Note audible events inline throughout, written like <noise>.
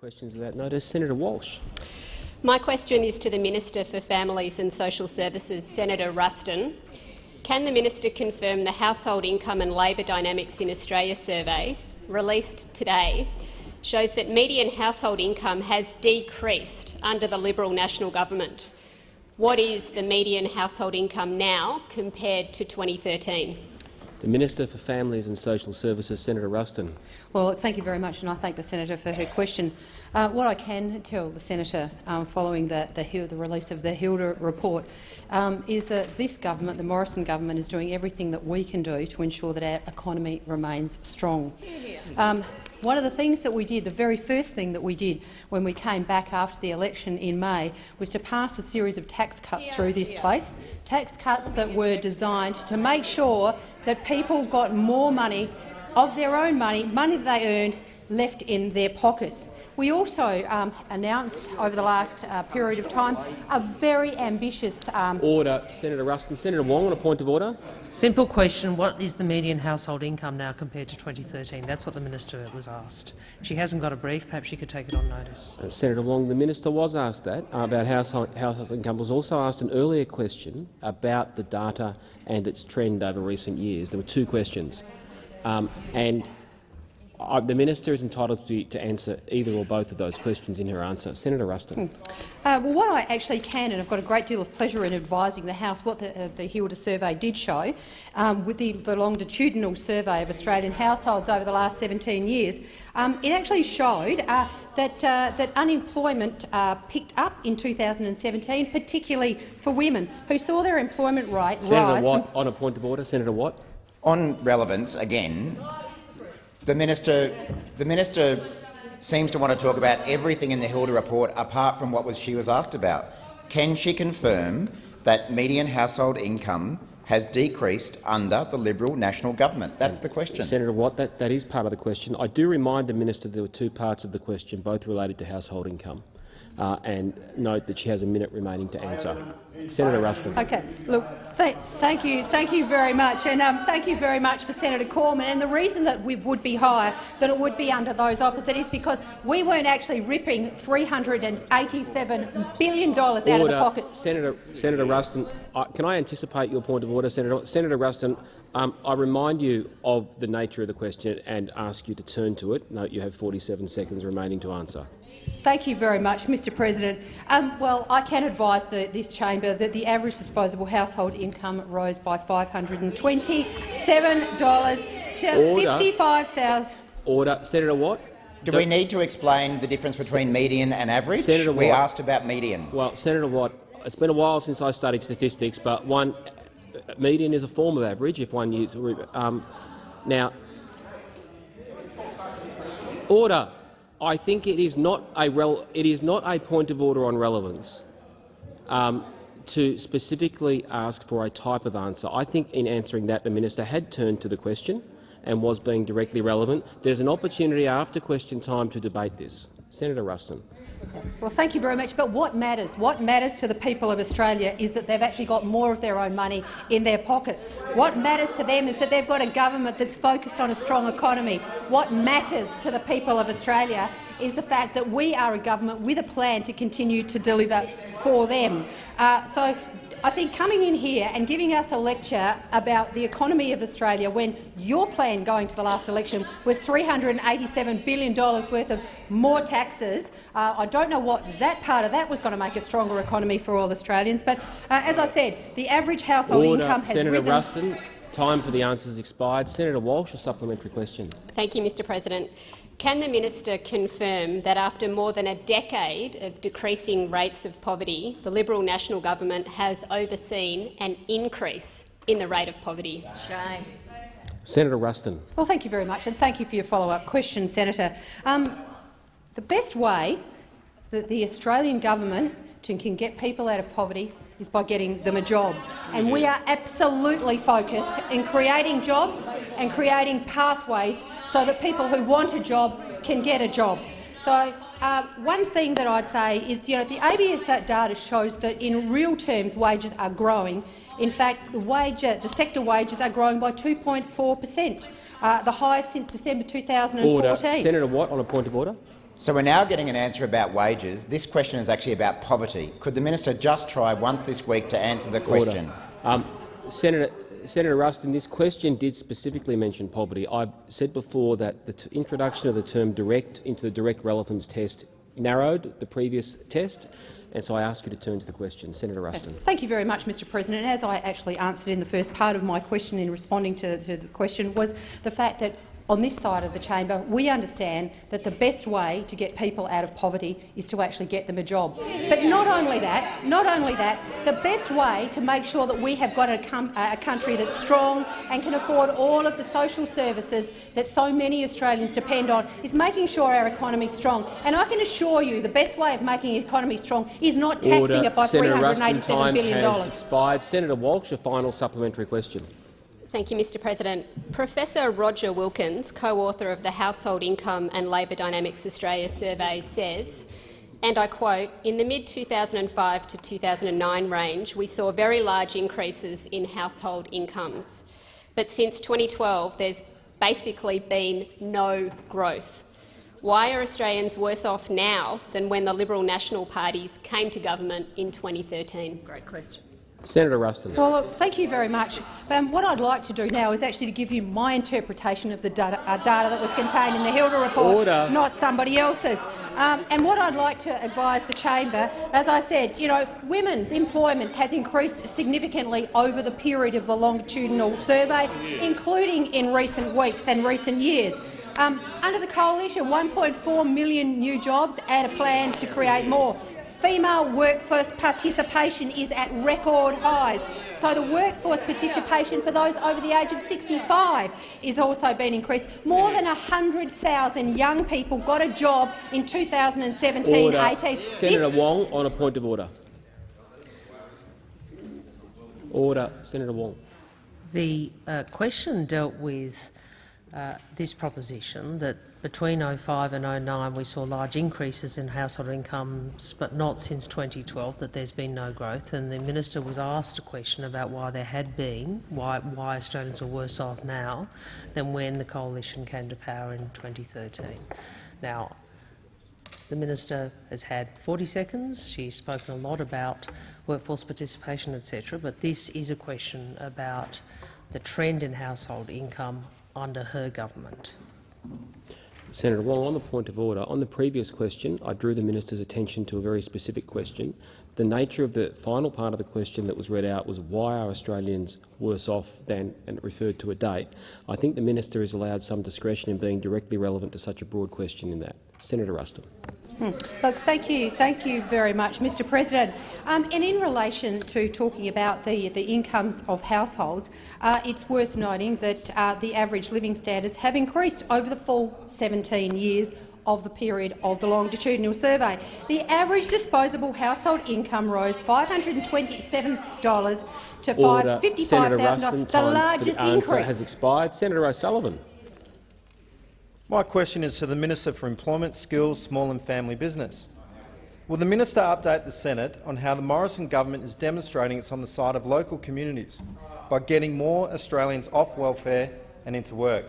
questions of that notice. Senator Walsh. My question is to the Minister for Families and Social Services, Senator Ruston. Can the minister confirm the Household Income and Labour Dynamics in Australia survey, released today, shows that median household income has decreased under the Liberal National Government? What is the median household income now compared to 2013? The Minister for Families and Social Services, Senator Ruston. Well, thank you very much, and I thank the senator for her question. Uh, what I can tell the senator um, following the, the, the, release of the Hilda report um, is that this government, the Morrison government, is doing everything that we can do to ensure that our economy remains strong. Um, one of the things that we did, the very first thing that we did when we came back after the election in May, was to pass a series of tax cuts through this place, tax cuts that were designed to make sure that people got more money of their own money, money that they earned, left in their pockets. We also um, announced over the last uh, period of time a very ambitious— um, Order. Senator Ruston. Senator Wong on a point of order. Simple question. What is the median household income now compared to 2013? That's what the minister was asked. If she hasn't got a brief, perhaps she could take it on notice. Uh, Senator Wong, the minister was asked that uh, about household, household income. Was also asked an earlier question about the data and its trend over recent years. There were two questions, um, and uh, the minister is entitled to, to, answer either or both of those questions in her answer. Senator Ruston. Hmm. Uh, well, what I actually can, and I've got a great deal of pleasure in advising the House what the, uh, the Hilda survey did show, um, with the, the, longitudinal survey of Australian households over the last 17 years, um, it actually showed uh, that, uh, that unemployment uh, picked up in 2017, particularly for women, who saw their employment rate Senator rise— Senator Watt, on a point of order. Senator Watt. On relevance, again, the minister, the minister seems to want to talk about everything in the Hilda report apart from what was she was asked about. Can she confirm that median household income has decreased under the Liberal National Government? That's the question. Senator Watt, that, that is part of the question. I do remind the minister there were two parts of the question, both related to household income uh, and note that she has a minute remaining to answer. Senator Ruston. Okay. Look, th thank you, thank you very much, and um, thank you very much for Senator Cormann. And the reason that we would be higher than it would be under those opposite is because we weren't actually ripping $387 billion out order. of the pockets. Senator, Senator Ruston, can I anticipate your point of order, Senator? Senator Ruston, um, I remind you of the nature of the question and ask you to turn to it. Note you have 47 seconds remaining to answer. Thank you very much, Mr President. Um, well, I can advise the, this chamber that the average disposable household income rose by $527 to Order. 55,000. Order. Senator Watt. Do we need to explain the difference between median and average? Senator we asked about median. Well, Senator Watt, it's been a while since I studied statistics, but one median is a form of average if one uses. Um, now, order. I think it is not a it is not a point of order on relevance um, to specifically ask for a type of answer. I think in answering that the minister had turned to the question and was being directly relevant. There's an opportunity after question time to debate this. Senator Ruston. Well, thank you very much. But what matters? What matters to the people of Australia is that they've actually got more of their own money in their pockets. What matters to them is that they've got a government that's focused on a strong economy. What matters to the people of Australia is the fact that we are a government with a plan to continue to deliver for them. Uh, so I think coming in here and giving us a lecture about the economy of Australia when your plan going to the last election was $387 billion worth of more taxes, uh, I don't know what that part of that was going to make a stronger economy for all Australians. But uh, as I said, the average household Order. income has Senator risen. Ruston, time for the answers expired. Senator Walsh, a supplementary question. Thank you, Mr President. Can the minister confirm that after more than a decade of decreasing rates of poverty, the Liberal National Government has overseen an increase in the rate of poverty? Shame. Senator Ruston. Well, thank you very much, and thank you for your follow-up question, Senator. Um, the best way that the Australian government can get people out of poverty is by getting them a job. And we are absolutely focused in creating jobs and creating pathways so that people who want a job can get a job. So uh, one thing that I'd say is you know, the ABS data shows that in real terms wages are growing. In fact, the, wage, the sector wages are growing by 2.4 per cent, uh, the highest since December 2014. Order. Senator Watt on a point of order. So we're now getting an answer about wages. This question is actually about poverty. Could the minister just try once this week to answer the question? Um, Senator, Senator Ruston, this question did specifically mention poverty. I said before that the introduction of the term direct into the direct relevance test narrowed the previous test, and so I ask you to turn to the question. Senator Ruston. Thank you very much, Mr President. As I actually answered in the first part of my question in responding to, to the question was the fact that on this side of the chamber, we understand that the best way to get people out of poverty is to actually get them a job. But not only that, not only that, the best way to make sure that we have got a, a country that's strong and can afford all of the social services that so many Australians depend on is making sure our economy is strong. And I can assure you the best way of making the economy strong is not taxing Order. it by Senator $387 billion. Has expired. Senator Walsh, a final supplementary question. Thank you, Mr President. Professor Roger Wilkins, co-author of the Household Income and Labour Dynamics Australia survey, says, and I quote, in the mid-2005 to 2009 range, we saw very large increases in household incomes. But since 2012, there's basically been no growth. Why are Australians worse off now than when the Liberal National parties came to government in 2013? Great question. Senator Ruston. Well, thank you very much. Um, what I'd like to do now is actually to give you my interpretation of the data, uh, data that was contained in the Hilda report, Order. not somebody else's. Um, and what I'd like to advise the chamber, as I said, you know, women's employment has increased significantly over the period of the longitudinal survey, including in recent weeks and recent years. Um, under the coalition, 1.4 million new jobs and a plan to create more female workforce participation is at record highs. So the workforce participation for those over the age of 65 is also been increased. More than 100,000 young people got a job in 2017-18. Senator Wong on a point of order. Order. Senator Wong. The uh, question dealt with uh, this proposition that between 05 and 09 we saw large increases in household incomes, but not since 2012, that there's been no growth. And the minister was asked a question about why there had been, why, why Australians were worse off now than when the coalition came to power in 2013. Now, the minister has had 40 seconds. She's spoken a lot about workforce participation, etc. But this is a question about the trend in household income under her government. Senator Wong, on the point of order, on the previous question, I drew the minister's attention to a very specific question. The nature of the final part of the question that was read out was why are Australians worse off than, and referred to a date. I think the minister is allowed some discretion in being directly relevant to such a broad question in that. Senator Ruston. Hmm. Look, thank you, thank you very much, Mr. President. Um, and in relation to talking about the, the incomes of households, uh, it's worth noting that uh, the average living standards have increased over the full 17 years of the period of the longitudinal survey. The average disposable household income rose $527 to $55,000, the largest the increase. has expired. Senator O'Sullivan. My question is to the Minister for Employment, Skills, Small and Family Business. Will the minister update the Senate on how the Morrison government is demonstrating it's on the side of local communities by getting more Australians off welfare and into work?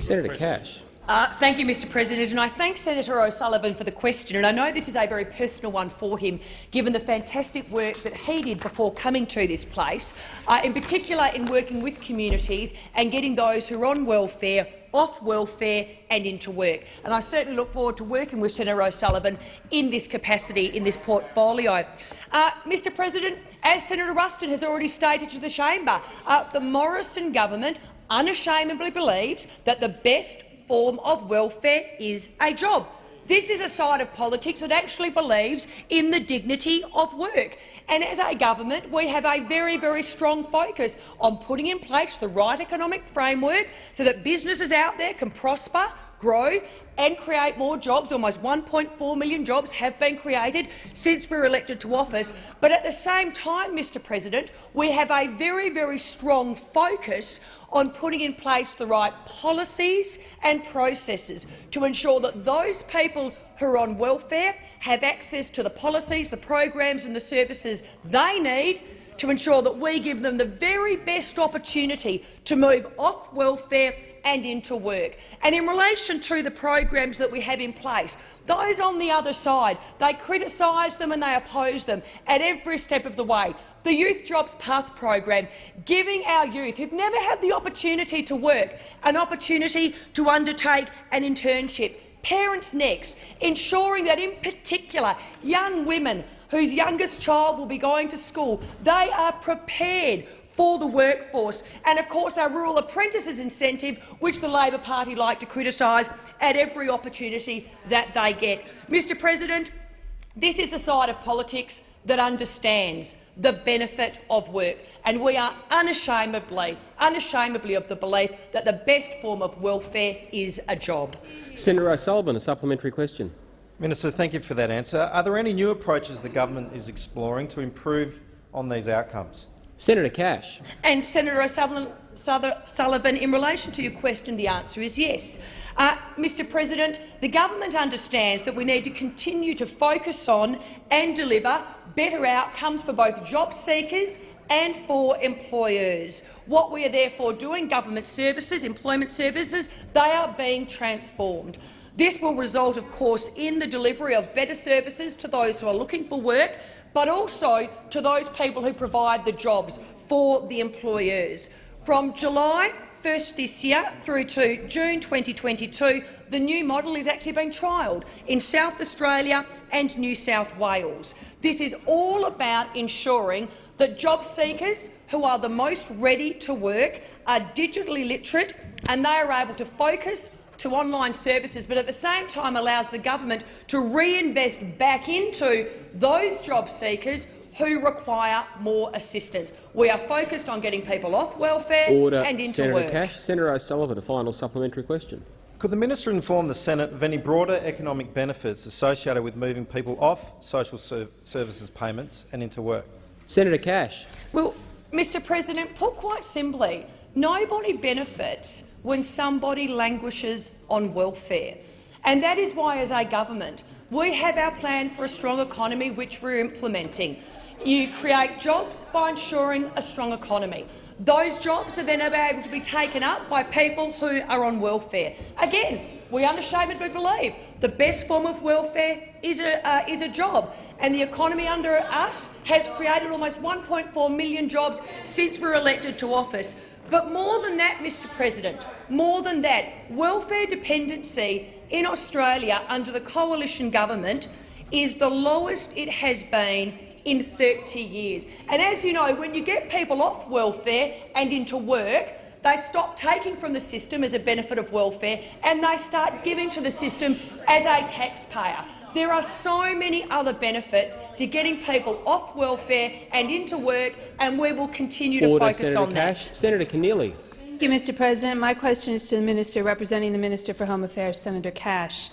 Senator Cash. Uh, thank you, Mr President, and I thank Senator O'Sullivan for the question. And I know this is a very personal one for him, given the fantastic work that he did before coming to this place, uh, in particular in working with communities and getting those who are on welfare off welfare and into work. And I certainly look forward to working with Senator O'Sullivan in this capacity, in this portfolio. Uh, Mr President, as Senator Ruston has already stated to the chamber, uh, the Morrison government unashamedly believes that the best form of welfare is a job. This is a side of politics that actually believes in the dignity of work. And as a government, we have a very, very strong focus on putting in place the right economic framework so that businesses out there can prosper, grow and create more jobs. Almost 1.4 million jobs have been created since we were elected to office. But at the same time, Mr President, we have a very, very strong focus on putting in place the right policies and processes to ensure that those people who are on welfare have access to the policies, the programs and the services they need to ensure that we give them the very best opportunity to move off welfare and into work. And in relation to the programs that we have in place, those on the other side, they criticise them and they oppose them at every step of the way. The Youth Jobs Path program, giving our youth who've never had the opportunity to work an opportunity to undertake an internship. Parents Next, ensuring that in particular young women whose youngest child will be going to school, they are prepared for the workforce. And of course our rural apprentices incentive, which the Labor Party like to criticise at every opportunity that they get. Mr President, this is the side of politics that understands the benefit of work, and we are unashamedly, unashamedly of the belief that the best form of welfare is a job. Senator O'Sullivan, a supplementary question. Minister, thank you for that answer. Are there any new approaches the government is exploring to improve on these outcomes? Senator Cash. And Senator O'Sullivan, Sullivan, in relation to your question, the answer is yes. Uh, Mr President, the government understands that we need to continue to focus on and deliver better outcomes for both job seekers and for employers. What we are therefore doing, government services, employment services, they are being transformed. This will result, of course, in the delivery of better services to those who are looking for work, but also to those people who provide the jobs for the employers. From July 1st this year through to June 2022, the new model is actually being trialled in South Australia and New South Wales. This is all about ensuring that job seekers who are the most ready to work are digitally literate and they are able to focus to online services, but at the same time allows the government to reinvest back into those job seekers who require more assistance. We are focused on getting people off welfare Order. and into Senator work. Cash. Senator O'Sullivan, a final supplementary question. Could the minister inform the Senate of any broader economic benefits associated with moving people off social services payments and into work? Senator Cash. Well, Mr President, put quite simply, nobody benefits when somebody languishes on welfare. And that is why, as a government, we have our plan for a strong economy which we're implementing. You create jobs by ensuring a strong economy. Those jobs are then able to be taken up by people who are on welfare. Again, we unashamedly believe the best form of welfare is a, uh, is a job, and the economy under us has created almost 1.4 million jobs since we were elected to office. But more than that, Mr President, more than that, welfare dependency in Australia under the coalition government is the lowest it has been in 30 years. And as you know, when you get people off welfare and into work, they stop taking from the system as a benefit of welfare and they start giving to the system as a taxpayer. There are so many other benefits to getting people off welfare and into work, and we will continue to focus Senator on Cash. that. Senator Keneally. Thank you, Mr. President. My question is to the Minister representing the Minister for Home Affairs, Senator Cash.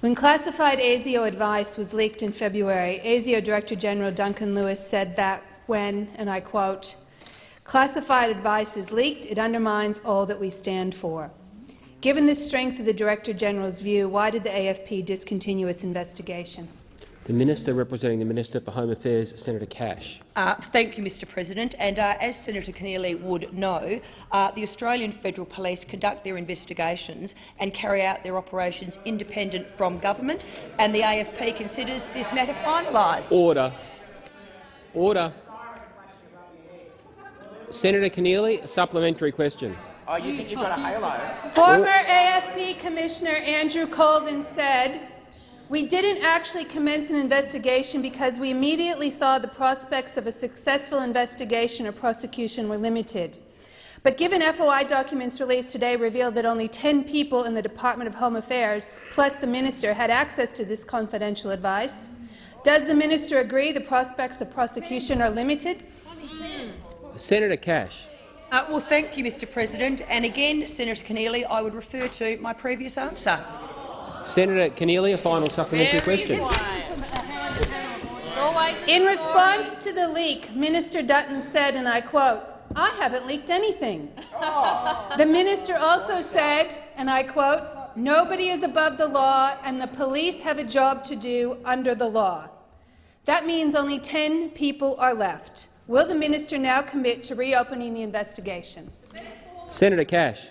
When classified ASIO advice was leaked in February, ASIO Director General Duncan Lewis said that when, and I quote, classified advice is leaked, it undermines all that we stand for. Given the strength of the Director General's view, why did the AFP discontinue its investigation? The Minister representing the Minister for Home Affairs, Senator Cash. Uh, thank you, Mr President. And uh, as Senator Keneally would know, uh, the Australian Federal Police conduct their investigations and carry out their operations independent from government, and the AFP considers this matter finalised. Order. Order. Senator Keneally, a supplementary question. Oh, you think you've got a halo? Former AFP Commissioner Andrew Colvin said, we didn't actually commence an investigation because we immediately saw the prospects of a successful investigation or prosecution were limited. But given FOI documents released today reveal that only 10 people in the Department of Home Affairs, plus the minister, had access to this confidential advice, does the minister agree the prospects of prosecution are limited? Senator Cash. Uh, well, thank you, Mr President. And again, Senator Keneally, I would refer to my previous answer. Senator Keneally, a final supplementary question. In response to the leak, Minister Dutton said, and I quote, I haven't leaked anything. The minister also said, and I quote, nobody is above the law and the police have a job to do under the law. That means only 10 people are left. Will the minister now commit to reopening the investigation? Senator Cash.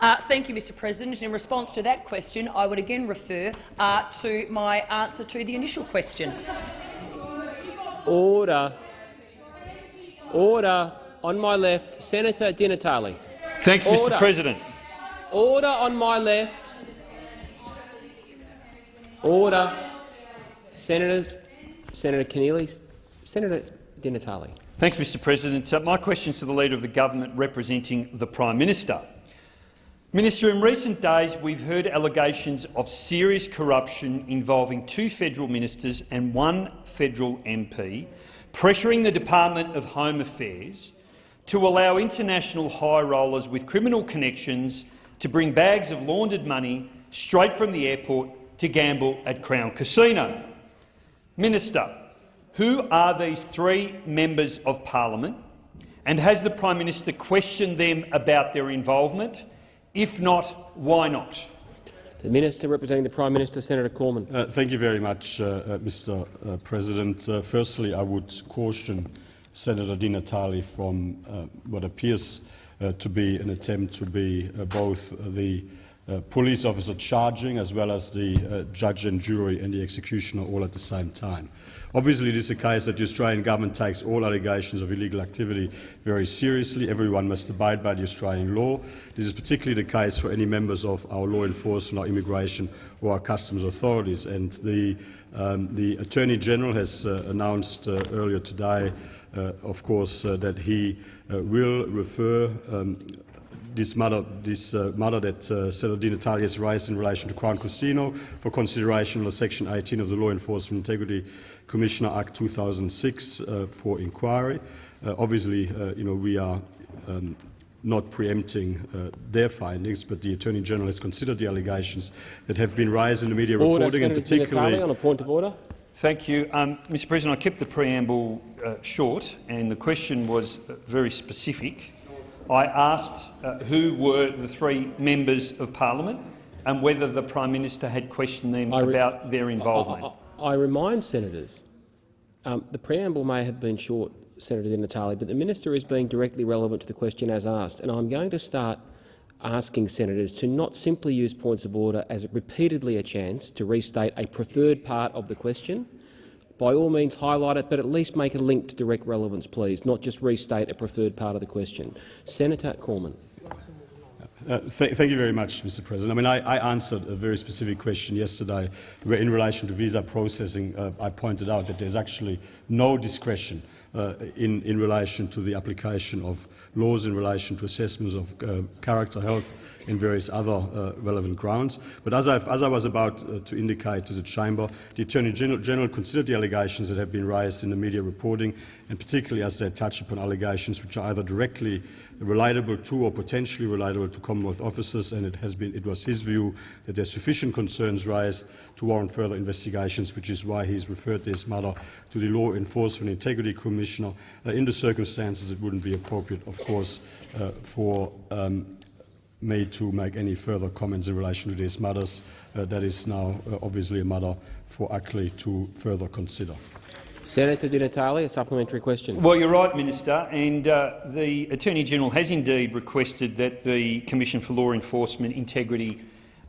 Uh, thank you, Mr President. In response to that question, I would again refer uh, to my answer to the initial question. Order. Order. On my left, Senator Di Natale. Thanks, Order. Mr President. Order on my left. Order. Senators, Senator Keneally, Senator Di Natale. Thanks, Mr President. Uh, my question is to the Leader of the Government representing the Prime Minister. Minister, in recent days we've heard allegations of serious corruption involving two federal ministers and one federal MP, pressuring the Department of Home Affairs to allow international high rollers with criminal connections to bring bags of laundered money straight from the airport to gamble at Crown Casino. Minister, who are these three members of parliament, and has the Prime Minister questioned them about their involvement? If not, why not? The Minister representing the Prime Minister, Senator Cormann. Uh, thank you very much, uh, uh, Mr. Uh, President. Uh, firstly, I would caution Senator Di Natale from uh, what appears to be an attempt to be both the uh, police officer charging as well as the uh, judge and jury and the executioner all at the same time. Obviously, it is the case that the Australian government takes all allegations of illegal activity very seriously. Everyone must abide by the Australian law. This is particularly the case for any members of our law enforcement, our immigration or our customs authorities. And the, um, the Attorney-General has uh, announced uh, earlier today, uh, of course, that he will refer um, this matter, this, uh, matter that uh, Senator Di Natale has raised in relation to Crown Casino for consideration under Section 18 of the Law Enforcement Integrity Commissioner Act 2006 uh, for inquiry. Uh, obviously, uh, you know, we are um, not preempting uh, their findings, but the Attorney General has considered the allegations that have been raised in the media order, reporting, Senator and particularly on a point of order. Thank you, um, Mr. President. I kept the preamble uh, short, and the question was very specific. I asked uh, who were the three members of parliament and whether the Prime Minister had questioned them about their involvement. I, I, I remind senators, um, the preamble may have been short, Senator Di Natale, but the minister is being directly relevant to the question as asked, and I'm going to start asking senators to not simply use points of order as repeatedly a chance to restate a preferred part of the question, by all means highlight it, but at least make a link to direct relevance, please, not just restate a preferred part of the question. Senator Cormann. Uh, th thank you very much, Mr. President. I mean, I, I, answered a very specific question yesterday in relation to visa processing, uh, I pointed out that there's actually no discretion uh, in, in relation to the application of laws in relation to assessments of uh, character, health and various other uh, relevant grounds. But as, as i was about uh, to indicate to the Chamber, the Attorney General, General, considered the allegations that have been raised in the media reporting, and particularly as they touch upon allegations which are either directly relatable to or potentially relatable to Commonwealth officers, and it, has been, it was his view that there are sufficient concerns raised to warrant further investigations, which is why he's referred this matter to the Law Enforcement Integrity Commissioner. Uh, in the circumstances, it wouldn't be appropriate, of course, uh, for um, me to make any further comments in relation to these matters. Uh, that is now uh, obviously a matter for ACLEI to further consider. Senator Di Natale, a supplementary question. Well, you're right, Minister, and uh, the Attorney-General has indeed requested that the Commission for Law Enforcement Integrity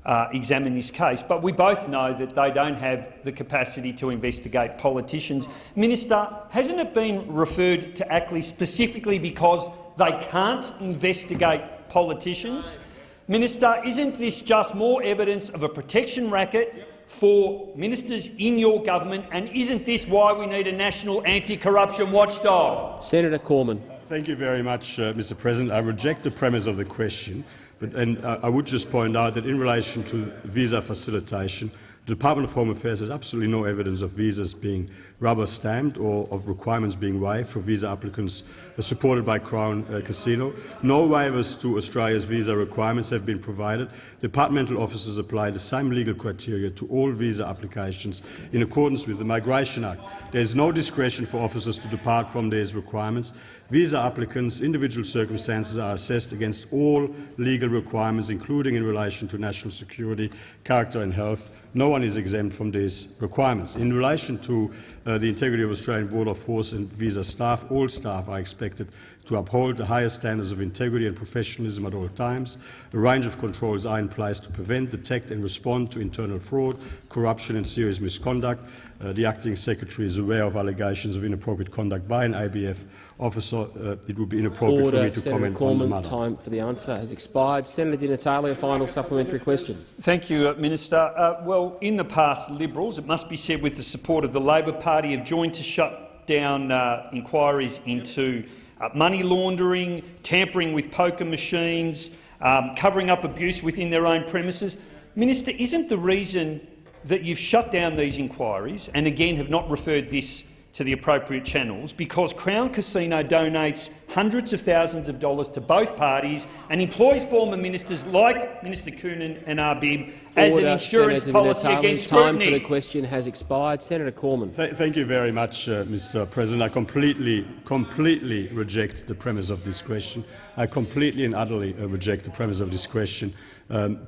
uh, examine this case, but we both know that they don't have the capacity to investigate politicians. Minister, hasn't it been referred to ACLEI specifically because they can't investigate politicians? Minister, isn't this just more evidence of a protection racket for ministers in your government, and isn't this why we need a national anti-corruption watchdog? Senator Cormann. Thank you very much, uh, Mr President. I reject the premise of the question, but, and uh, I would just point out that in relation to visa facilitation, the Department of Home Affairs has absolutely no evidence of visas being rubber stamped or of requirements being waived for visa applicants supported by Crown uh, Casino. No waivers to Australia's visa requirements have been provided. Departmental officers apply the same legal criteria to all visa applications in accordance with the Migration Act. There is no discretion for officers to depart from these requirements. Visa applicants' individual circumstances are assessed against all legal requirements, including in relation to national security, character and health. No one is exempt from these requirements. In relation to uh, Uh, the integrity of Australian border force and visa staff, all staff are expected to uphold the highest standards of integrity and professionalism at all times. A range of controls are in place to prevent, detect and respond to internal fraud, corruption and serious misconduct. Uh, the Acting Secretary is aware of allegations of inappropriate conduct by an ABF officer. Uh, it would be inappropriate Order, for me to Senator comment Cormann, on the matter. Time for the answer has expired. Senator Di Natale, a final supplementary question. Thank you, uh, Minister. Uh, well, in the past, Liberals, it must be said with the support of the Labor Party, have joined to shut down uh, inquiries into uh, money laundering, tampering with poker machines, um, covering up abuse within their own premises. Minister, isn't the reason that you've shut down these inquiries and again have not referred this to the appropriate channels because Crown Casino donates hundreds of thousands of dollars to both parties and employs former ministers like Minister Coonan and Arbib as Order, an insurance Senator policy Di Natale, against Time for scrutiny. the question has expired. Senator Cormann. Th thank you very much, uh, Mr. President. I completely, completely reject the premise of this question. I completely and utterly uh, reject the premise of this question. Um,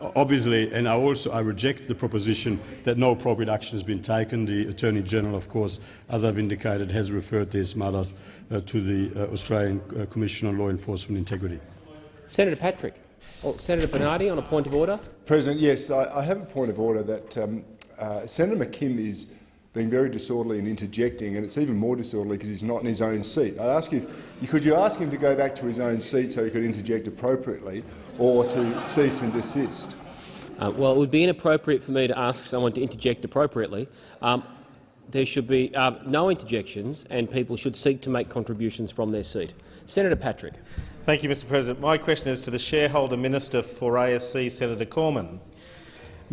obviously, and I also I reject the proposition that no appropriate action has been taken. The Attorney General, of course, as I've indicated, has referred these matters uh, to the uh, Australian uh, Commission on Law Enforcement Integrity. Senator Patrick. Oh, Senator Bernardi on a point of order. President, yes, I, I have a point of order that um, uh, Senator McKim is being very disorderly and interjecting, and it's even more disorderly because he's not in his own seat. I ask you, could you ask him to go back to his own seat so he could interject appropriately, or to cease and desist? Uh, well, it would be inappropriate for me to ask someone to interject appropriately. Um, there should be uh, no interjections, and people should seek to make contributions from their seat. Senator Patrick. Thank you, Mr President. My question is to the shareholder minister for ASC, Senator Cormann.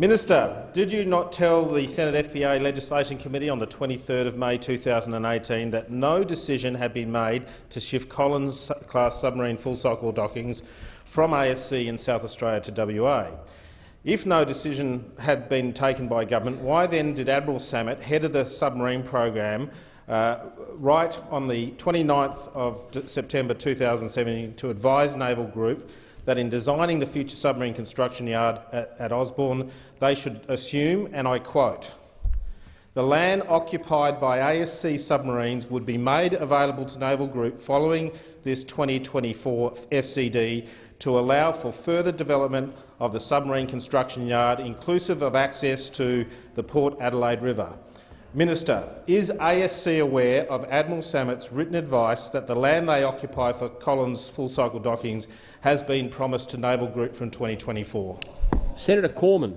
Minister, did you not tell the Senate FPA Legislation Committee on the 23rd of May 2018 that no decision had been made to shift Collins-class submarine full-cycle dockings from ASC in South Australia to WA? If no decision had been taken by government, why then did Admiral Sammut, head of the submarine program, uh, write on the 29th of September 2017 to advise Naval Group that in designing the future submarine construction yard at, at Osborne, they should assume, and I quote, the land occupied by ASC submarines would be made available to Naval Group following this 2024 FCD to allow for further development of the submarine construction yard, inclusive of access to the Port Adelaide River. Minister, is ASC aware of Admiral Sammut's written advice that the land they occupy for Collins full-cycle dockings has been promised to Naval Group from 2024? Senator Cormann.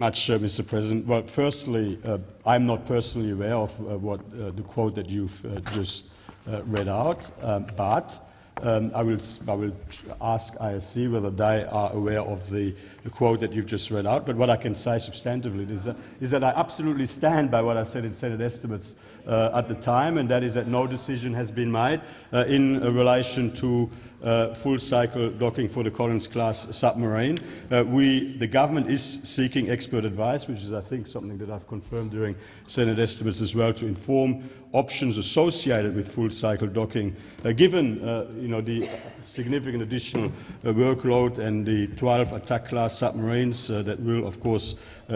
Much, uh, Mr. President. Well, firstly, uh, I'm not personally aware of uh, what uh, the quote that you've uh, just uh, read out, um, but um, I, will, I will ask ASC whether they are aware of the, the, quote that you've just read out. But what I can say substantively is that, is that I absolutely stand by what I said in Senate estimates uh, at the time, and that is that no decision has been made uh, in relation to uh, full-cycle docking for the Collins-class submarine. Uh, we, the government is seeking expert advice, which is, I think, something that I've confirmed during Senate estimates as well, to inform options associated with full-cycle docking, uh, given uh, you know, the significant additional uh, workload and the 12 attack-class submarines uh, that will, of course,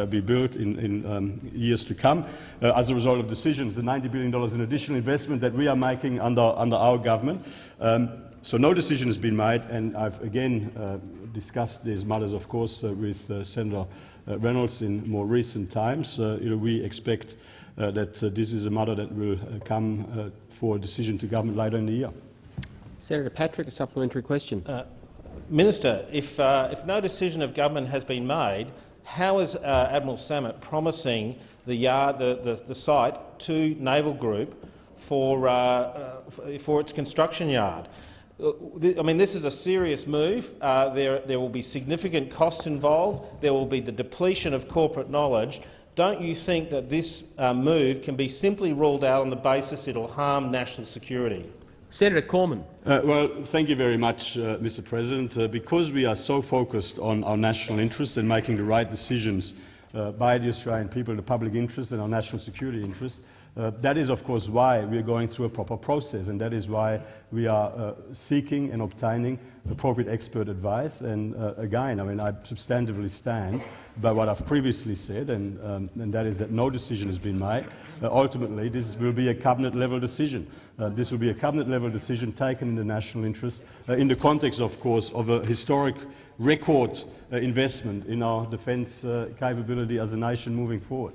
be built in, in um, years to come as a result of decisions, the $90 billion in additional investment that we are making under, under our government. Um, so no decision has been made, and I've again uh, discussed these matters, of course, uh, with uh, Senator uh, Reynolds in more recent times. Uh, you know, we expect uh, that this is a matter that will come for a decision to government later in the year. Senator Patrick, a supplementary question. Minister, if, if no decision of government has been made, how is Admiral Sammut promising the, yard, the, the, the site to Naval Group for, uh, for its construction yard. I mean, this is a serious move. Uh, there, there will be significant costs involved. There will be the depletion of corporate knowledge. Don't you think that this uh, move can be simply ruled out on the basis it will harm national security? Senator Cormann. Uh, well, thank you very much, uh, Mr. President. Uh, because we are so focused on our national interest and making the right decisions uh, by the Australian people, the public interest and our national security interest, uh, that is, of course, why we are going through a proper process, and that is why we are uh, seeking and obtaining appropriate expert advice. And uh, again, I mean, I substantively stand by what I've previously said, and, um, and that is that no decision has been made. Uh, ultimately, this will be a cabinet-level decision. Uh, this will be a cabinet-level decision taken in the national interest, uh, in the context, of course, of a historic record investment in our defence capability as a nation moving forward.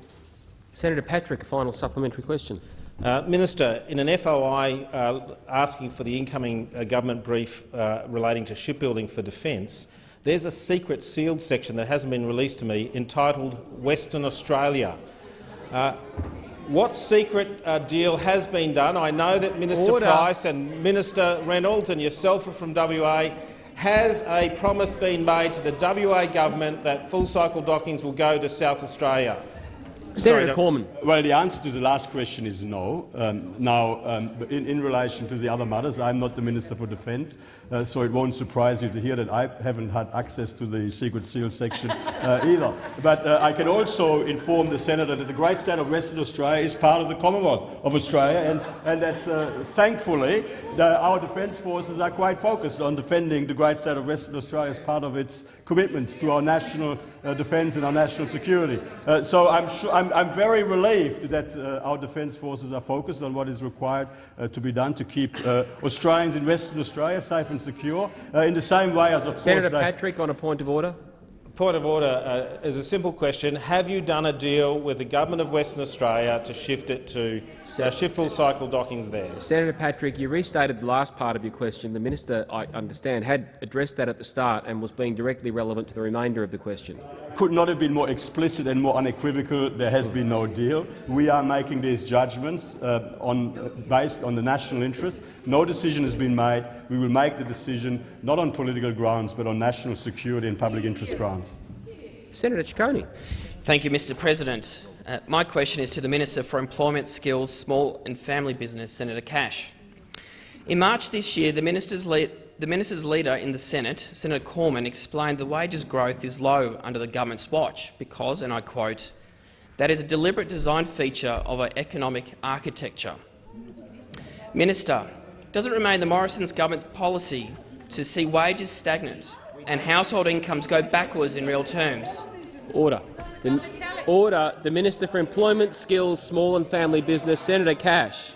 Senator Patrick, a final supplementary question. Uh, Minister, in an FOI uh, asking for the incoming uh, government brief uh, relating to shipbuilding for defence, there's a secret sealed section that hasn't been released to me entitled Western Australia. Uh, what secret uh, deal has been done? I know that Minister Order. Price and Minister Reynolds and yourself are from WA. Has a promise been made to the WA government that full-cycle dockings will go to South Australia? Senator Sorry, Cormann. Well, the answer to the last question is no. Um, now, um, in, in, relation to the other matters, I'm not the Minister for Defence, uh, so it won't surprise you to hear that I haven't had access to the secret seal section <laughs> uh, either. But uh, I can also inform the Senator that the great state of Western Australia is part of the Commonwealth of Australia, and, and that uh, thankfully the, our defence forces are quite focused on defending the great state of Western Australia as part of its commitment to our national uh, defence and our national security. Uh, so I'm, sure, I'm, I'm, very relieved that uh, our defence forces are focused on what is required uh, to be done to keep uh, Australians in Western Australia safe and secure, uh, in the same way as, of Senator course, Patrick, on a point of order. Point of order uh, is a simple question. Have you done a deal with the government of Western Australia to shift it to uh, shift full cycle dockings there? Senator Patrick, you restated the last part of your question. The minister, I understand, had addressed that at the start and was being directly relevant to the remainder of the question. Could not have been more explicit and more unequivocal. There has been no deal. We are making these judgments uh, on, uh, based on the national interest. No decision has been made. We will make the decision not on political grounds but on national security and public interest grounds. Senator Ciccone. Thank you, Mr President. Uh, my question is to the Minister for Employment, Skills, Small and Family Business, Senator Cash. In March this year, the minister's, lead, the minister's leader in the Senate, Senator Cormann, explained the wages growth is low under the government's watch because, and I quote, that is a deliberate design feature of our economic architecture. Minister, does it remain the Morrison's government's policy to see wages stagnant and household incomes go backwards in real terms? Order. The, order. The Minister for Employment, Skills, Small and Family Business, Senator Cash.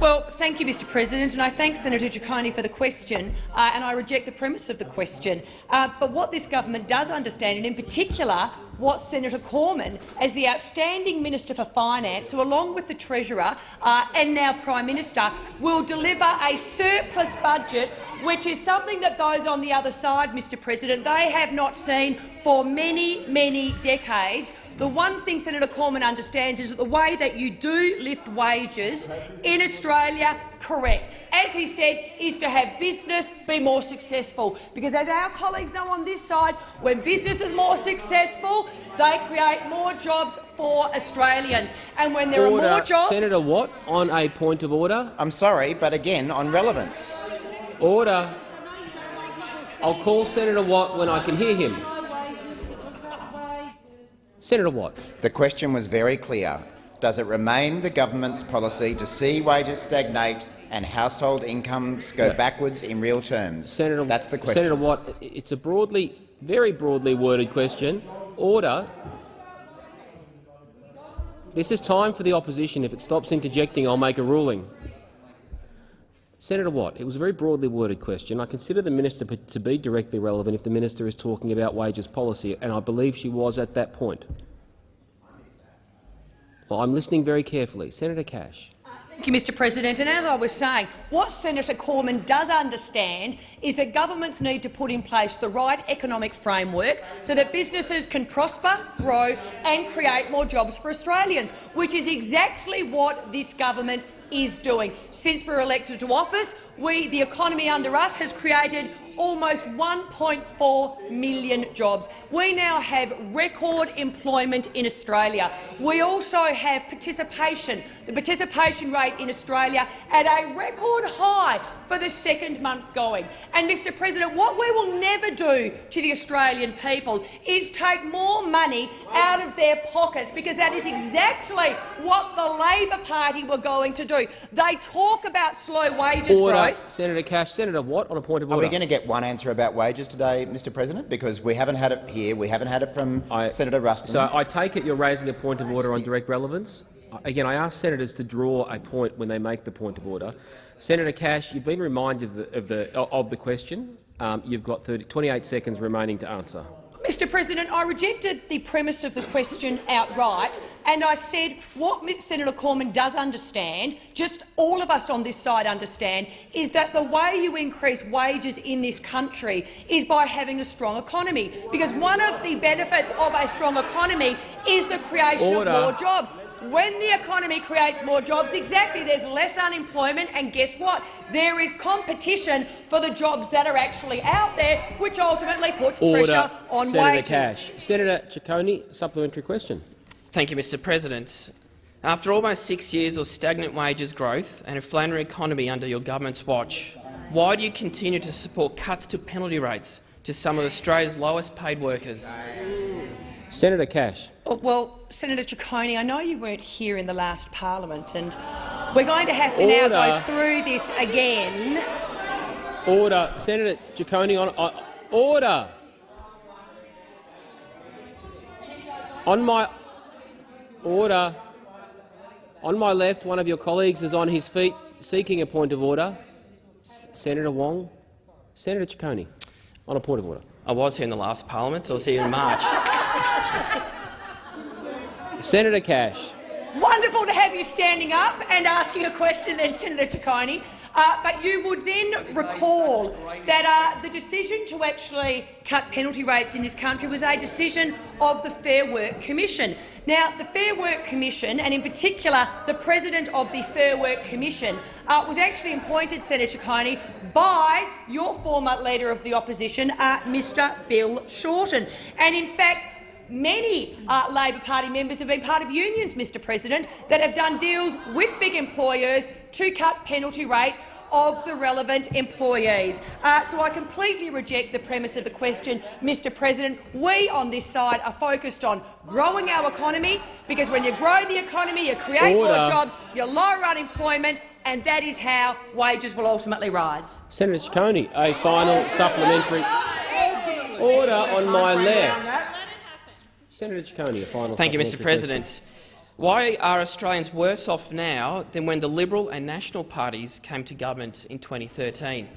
Well, thank you, Mr President, and I thank Senator Ciccone for the question, uh, and I reject the premise of the question. Uh, but what this government does understand, and in particular what Senator Cormann, as the outstanding Minister for Finance, who along with the Treasurer uh, and now Prime Minister, will deliver a surplus budget which is something that those on the other side, Mr President, they have not seen for many, many decades. The one thing Senator Cormann understands is that the way that you do lift wages in Australia correct, as he said, is to have business be more successful. Because as our colleagues know on this side, when business is more successful, they create more jobs for Australians. And when there order. are more jobs— Senator Watt, on a point of order. I'm sorry, but again, on relevance. Order. I'll call Senator Watt when I can hear him. Senator Watt. The question was very clear. Does it remain the government's policy to see wages stagnate and household incomes go backwards in real terms? Senator, That's the question. Senator Watt, it's a broadly, very broadly worded question. Order. This is time for the opposition. If it stops interjecting, I'll make a ruling. Senator Watt, it was a very broadly worded question. I consider the minister to be directly relevant if the minister is talking about wages policy, and I believe she was at that point. Well, I'm listening very carefully. Senator Cash. Thank you, Mr President. And as I was saying, what Senator Cormann does understand is that governments need to put in place the right economic framework so that businesses can prosper, grow and create more jobs for Australians, which is exactly what this government is doing. Since we were elected to office, we, the economy under us has created almost 1.4 million jobs. We now have record employment in Australia. We also have participation, the participation rate in Australia at a record high for the second month going. And, Mr President, what we will never do to the Australian people is take more money out of their pockets, because that is exactly what the Labor Party were going to do. do. They talk about slow wages Order. growth. Senator Cash. Senator Watt on a point of order. Are we going to get one answer about wages today, Mr President? Because we haven't had it here. We haven't had it from Senator Ruston. So I take it you're raising a point of order on direct relevance. Again, I ask senators to draw a point when they make the point of order. Senator Cash, you've been reminded of the, of the, of the question. Um, you've got 30, 28 seconds remaining to answer. Mr President, I rejected the premise of the question outright, and I said what Senator Cormann does understand, just all of us on this side understand, is that the way you increase wages in this country is by having a strong economy, because one of the benefits of a strong economy is the creation Order. of more jobs. When the economy creates more jobs, exactly, there's less unemployment, and guess what? There is competition for the jobs that are actually out there, which ultimately puts Order. pressure on Senator wages. Cash. Senator Ciccone, supplementary question. Thank you, Mr President. After almost six years of stagnant wages growth and a flounder economy under your government's watch, why do you continue to support cuts to penalty rates to some of Australia's lowest paid workers? Senator Cash. Oh, Well, Senator Ciccone, I know you weren't here in the last parliament, and we're going to have to now go through this again. Order. Senator Ciccone on uh, order. On my order. On my left, one of your colleagues is on his feet seeking a point of order. S Senator Wong. Senator Ciccone, on a point of order. I was here in the last parliament, so I was here in March. <laughs> <laughs> Senator Cash. Wonderful to have you standing up and asking a question, then, Senator Ciccone. Uh, but you would then recall that uh, the decision to actually cut penalty rates in this country was a decision of the Fair Work Commission. Now, the Fair Work Commission, and in particular the president of the Fair Work Commission, uh, was actually appointed, Senator Ciccone, by your former leader of the opposition, uh, Mr Bill Shorten. And in fact, Many uh, Labor Party members have been part of unions, Mr President, that have done deals with big employers to cut penalty rates of the relevant employees. Uh, so I completely reject the premise of the question, Mr President. We on this side are focused on growing our economy, because when you grow the economy, you create more jobs, you lower unemployment, and that is how wages will ultimately rise. Senator Ciccone, a final supplementary order on my left. Senator Ciccone, a final Thank you, Mr supplementary President. Why are Australians worse off now than when the Liberal and National parties came to government in 2013?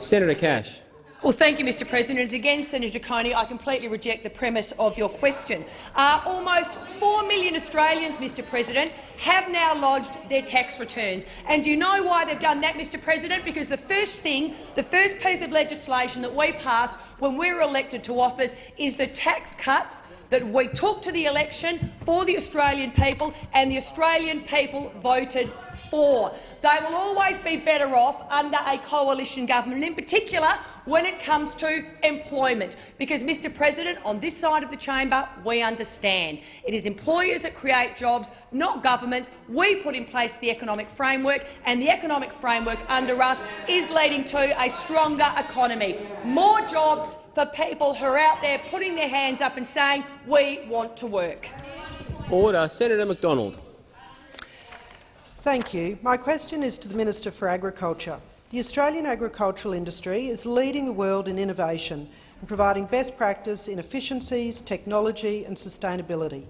Senator Cash. Well, thank you, Mr President. Again, Senator Ciccone, I completely reject the premise of your question. Uh, almost 4 million Australians, Mr President, have now lodged their tax returns. And do you know why they've done that, Mr President? Because the first thing, the first piece of legislation that we passed when we were elected to office is the tax cuts that we took to the election for the Australian people, and the Australian people voted for. They will always be better off under a coalition government, in particular when it comes to employment. Because, Mr President, on this side of the chamber, we understand it is employers that create jobs, not governments. We put in place the economic framework, and the economic framework under us is leading to a stronger economy. More jobs for people who are out there putting their hands up and saying, we want to work. Order. Senator McDonald. Thank you. My question is to the Minister for Agriculture. The Australian agricultural industry is leading the world in innovation and providing best practice in efficiencies, technology and sustainability.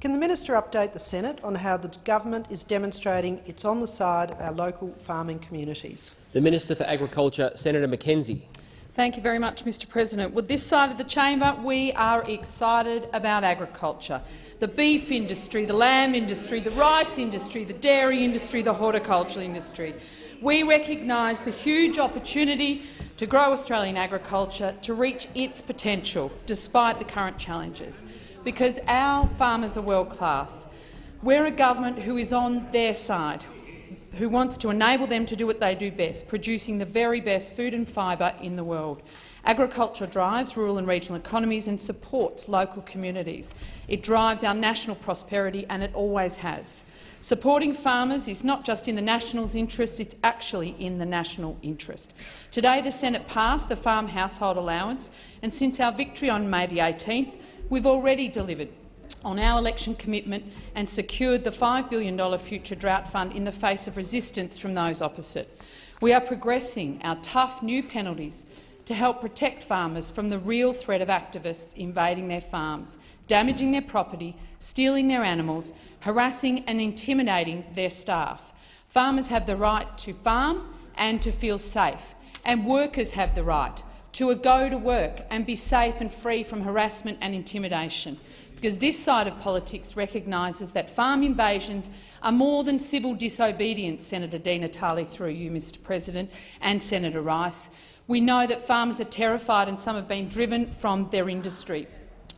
Can the minister update the Senate on how the government is demonstrating it's on the side of our local farming communities? The Minister for Agriculture, Senator McKenzie. Thank you very much, Mr President. With this side of the chamber, we are excited about agriculture. The beef industry, the lamb industry, the rice industry, the dairy industry, the horticultural industry. We recognise the huge opportunity to grow Australian agriculture to reach its potential, despite the current challenges, because our farmers are world-class. We're a government who is on their side who wants to enable them to do what they do best, producing the very best food and fibre in the world. Agriculture drives rural and regional economies and supports local communities. It drives our national prosperity, and it always has. Supporting farmers is not just in the Nationals' interest, it's actually in the national interest. Today the Senate passed the Farm Household Allowance, and since our victory on May the 18th, we've already delivered on our election commitment and secured the $5 billion future drought fund in the face of resistance from those opposite. We are progressing our tough new penalties to help protect farmers from the real threat of activists invading their farms, damaging their property, stealing their animals, harassing and intimidating their staff. Farmers have the right to farm and to feel safe, and workers have the right to go to work and be safe and free from harassment and intimidation because this side of politics recognises that farm invasions are more than civil disobedience, Senator Di Natale, through you, Mr President, and Senator Rice. We know that farmers are terrified and some have been driven from their industry.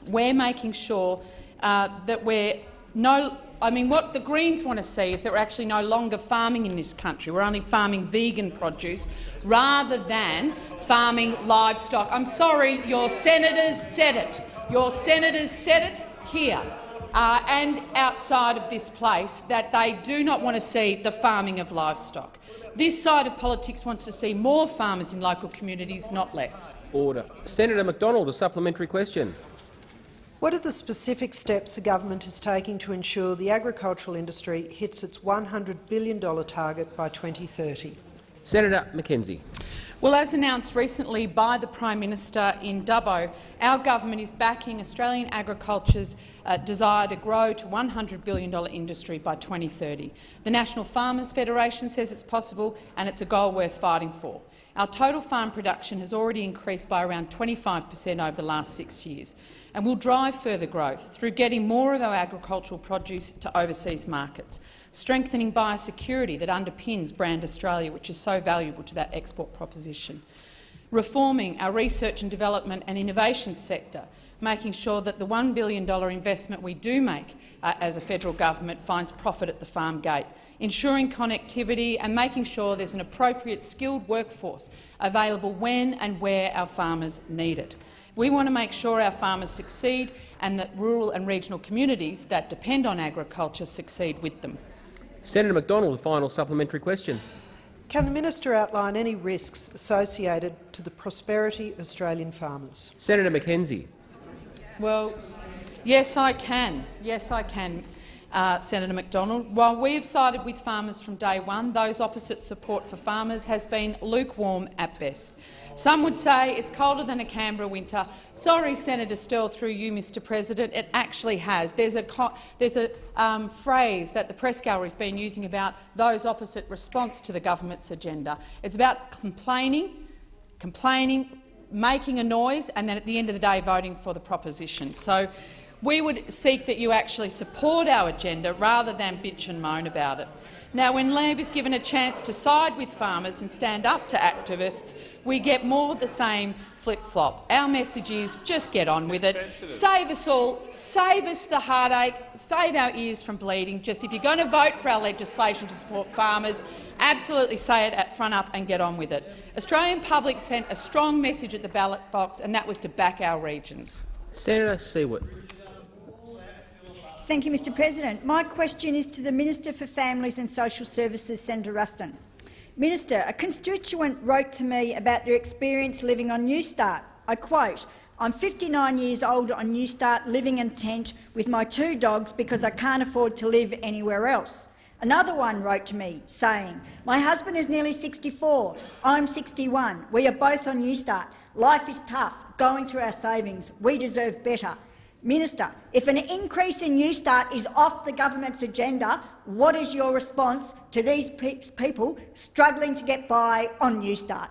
We're making sure uh, that we're no I mean, what the Greens want to see is that we're actually no longer farming in this country. We're only farming vegan produce rather than farming livestock. I'm sorry, your senators said it. Your senators said it here uh, and outside of this place that they do not want to see the farming of livestock. This side of politics wants to see more farmers in local communities, not less. Order. Senator McDonald, a supplementary question. What are the specific steps the government is taking to ensure the agricultural industry hits its $100 billion target by 2030? Senator McKenzie. Well, as announced recently by the Prime Minister in Dubbo, our government is backing Australian agriculture's uh, desire to grow to $100 billion industry by 2030. The National Farmers Federation says it's possible and it's a goal worth fighting for. Our total farm production has already increased by around 25 per cent over the last six years and will drive further growth through getting more of our agricultural produce to overseas markets, strengthening biosecurity that underpins Brand Australia, which is so valuable to that export proposition, reforming our research and development and innovation sector, making sure that the $1 billion investment we do make uh, as a federal government finds profit at the farm gate, ensuring connectivity and making sure there's an appropriate skilled workforce available when and where our farmers need it. We want to make sure our farmers succeed and that rural and regional communities that depend on agriculture succeed with them. Senator McDonald, a final supplementary question. Can the minister outline any risks associated to the prosperity of Australian farmers? Senator McKenzie. Well, yes, I can. Yes, I can uh, Senator McDonald. While we have sided with farmers from day one, those opposite support for farmers has been lukewarm at best. Some would say it's colder than a Canberra winter. Sorry, Senator Sterle, through you, Mr President, it actually has. There's a, there's a um, phrase that the press gallery has been using about those opposite response to the government's agenda. It's about complaining, complaining, making a noise and then at the end of the day voting for the proposition. So we would seek that you actually support our agenda rather than bitch and moan about it. Now, when Labor is given a chance to side with farmers and stand up to activists, we get more of the same flip-flop. Our message is just get on with it. Save us all, save us the heartache, save our ears from bleeding. Just if you're going to vote for our legislation to support farmers, absolutely say it at front up and get on with it. Australian public sent a strong message at the ballot box, and that was to back our regions. Senator Siewert. Thank you, Mr President. My question is to the Minister for Families and Social Services, Senator Ruston. Minister, a constituent wrote to me about their experience living on Newstart. I quote, I'm 59 years old on Newstart, living in a tent with my two dogs because I can't afford to live anywhere else. Another one wrote to me saying, my husband is nearly 64, I'm 61, we are both on Newstart. Life is tough, going through our savings, we deserve better. Minister, if an increase in Newstart is off the government's agenda, what is your response to these pe people struggling to get by on Newstart?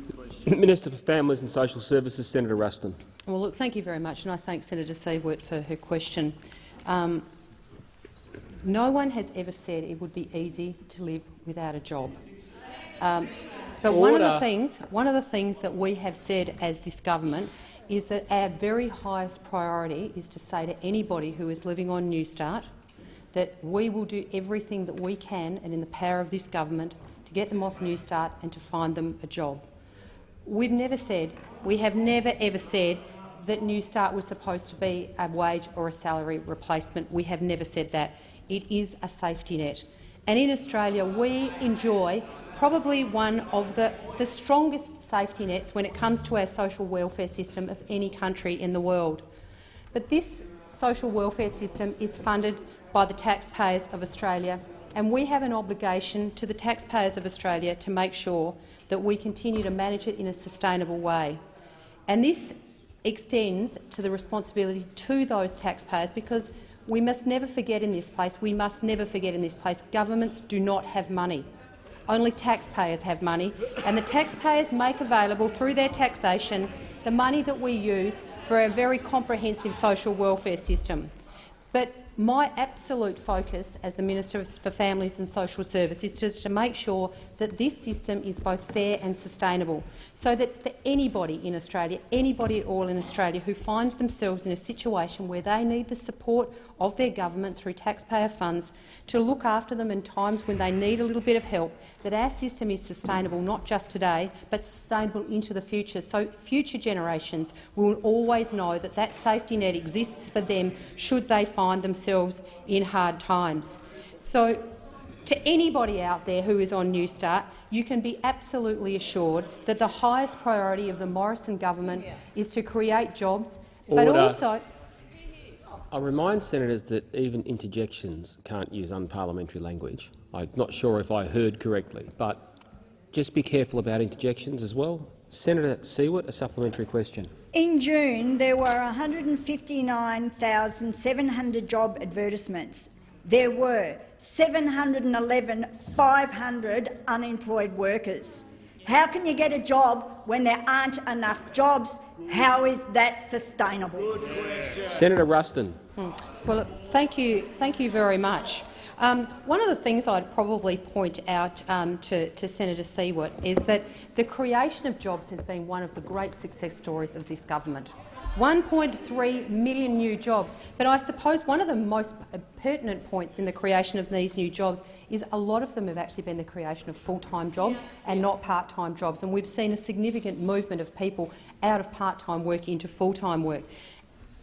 <laughs> Minister for Families and Social Services, Senator Ruston. Well, look, thank you very much, and I thank Senator Siewert for her question. Um, no one has ever said it would be easy to live without a job. Um, but one of the things, one of the things that we have said as this government is that our very highest priority is to say to anybody who is living on Newstart that we will do everything that we can and in the power of this government to get them off Newstart and to find them a job. We've never said, we have never ever said that Newstart was supposed to be a wage or a salary replacement. We have never said that. It is a safety net. And in Australia, we enjoy probably one of the, the strongest safety nets when it comes to our social welfare system of any country in the world. But this social welfare system is funded by the taxpayers of Australia, and we have an obligation to the taxpayers of Australia to make sure that we continue to manage it in a sustainable way. And this extends to the responsibility to those taxpayers because we must never forget in this place, we must never forget in this place, governments do not have money. Only taxpayers have money, and the taxpayers make available through their taxation the money that we use for a very comprehensive social welfare system. But my absolute focus as the Minister for Families and Social Services is to make sure that this system is both fair and sustainable, so that for anybody in Australia, anybody at all in Australia who finds themselves in a situation where they need the support of their government through taxpayer funds to look after them in times when they need a little bit of help, that our system is sustainable not just today but sustainable into the future, so future generations will always know that that safety net exists for them should they find themselves in hard times. So to anybody out there who is on Newstart, you can be absolutely assured that the highest priority of the Morrison government is to create jobs, Order. but also I remind senators that even interjections can't use unparliamentary language. I'm not sure if I heard correctly, but just be careful about interjections as well. Senator Siewert, a supplementary question. In June, there were 159,700 job advertisements. There were 711,500 unemployed workers. How can you get a job when there aren't enough jobs? How is that sustainable? Senator Ruston. Hmm. Well, thank you, thank you very much. Um, one of the things I'd probably point out um, to, to, Senator Siewert is that the creation of jobs has been one of the great success stories of this government. 1.3 million new jobs. But I suppose one of the most pertinent points in the creation of these new jobs is a lot of them have actually been the creation of full-time jobs and not part-time jobs. And we've seen a significant movement of people out of part-time work into full-time work.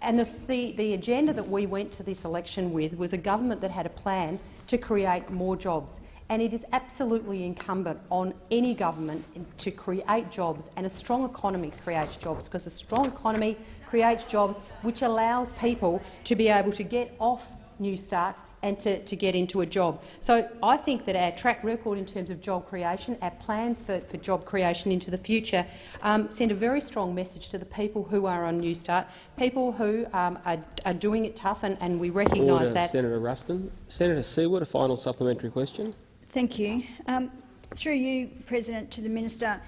And the, the, the, agenda that we went to this election with was a government that had a plan to create more jobs. And it is absolutely incumbent on any government to create jobs, and a strong economy creates jobs, because a strong economy creates jobs which allows people to be able to get off Newstart and to, to get into a job. So I think that our track record in terms of job creation, our plans for, for job creation into the future um, send a very strong message to the people who are on Newstart, people who um, are, are, doing it tough, and, and we recognise that. Senator Ruston. Senator Siewert, a final supplementary question. Thank you. Um, through you, President, to the Minister.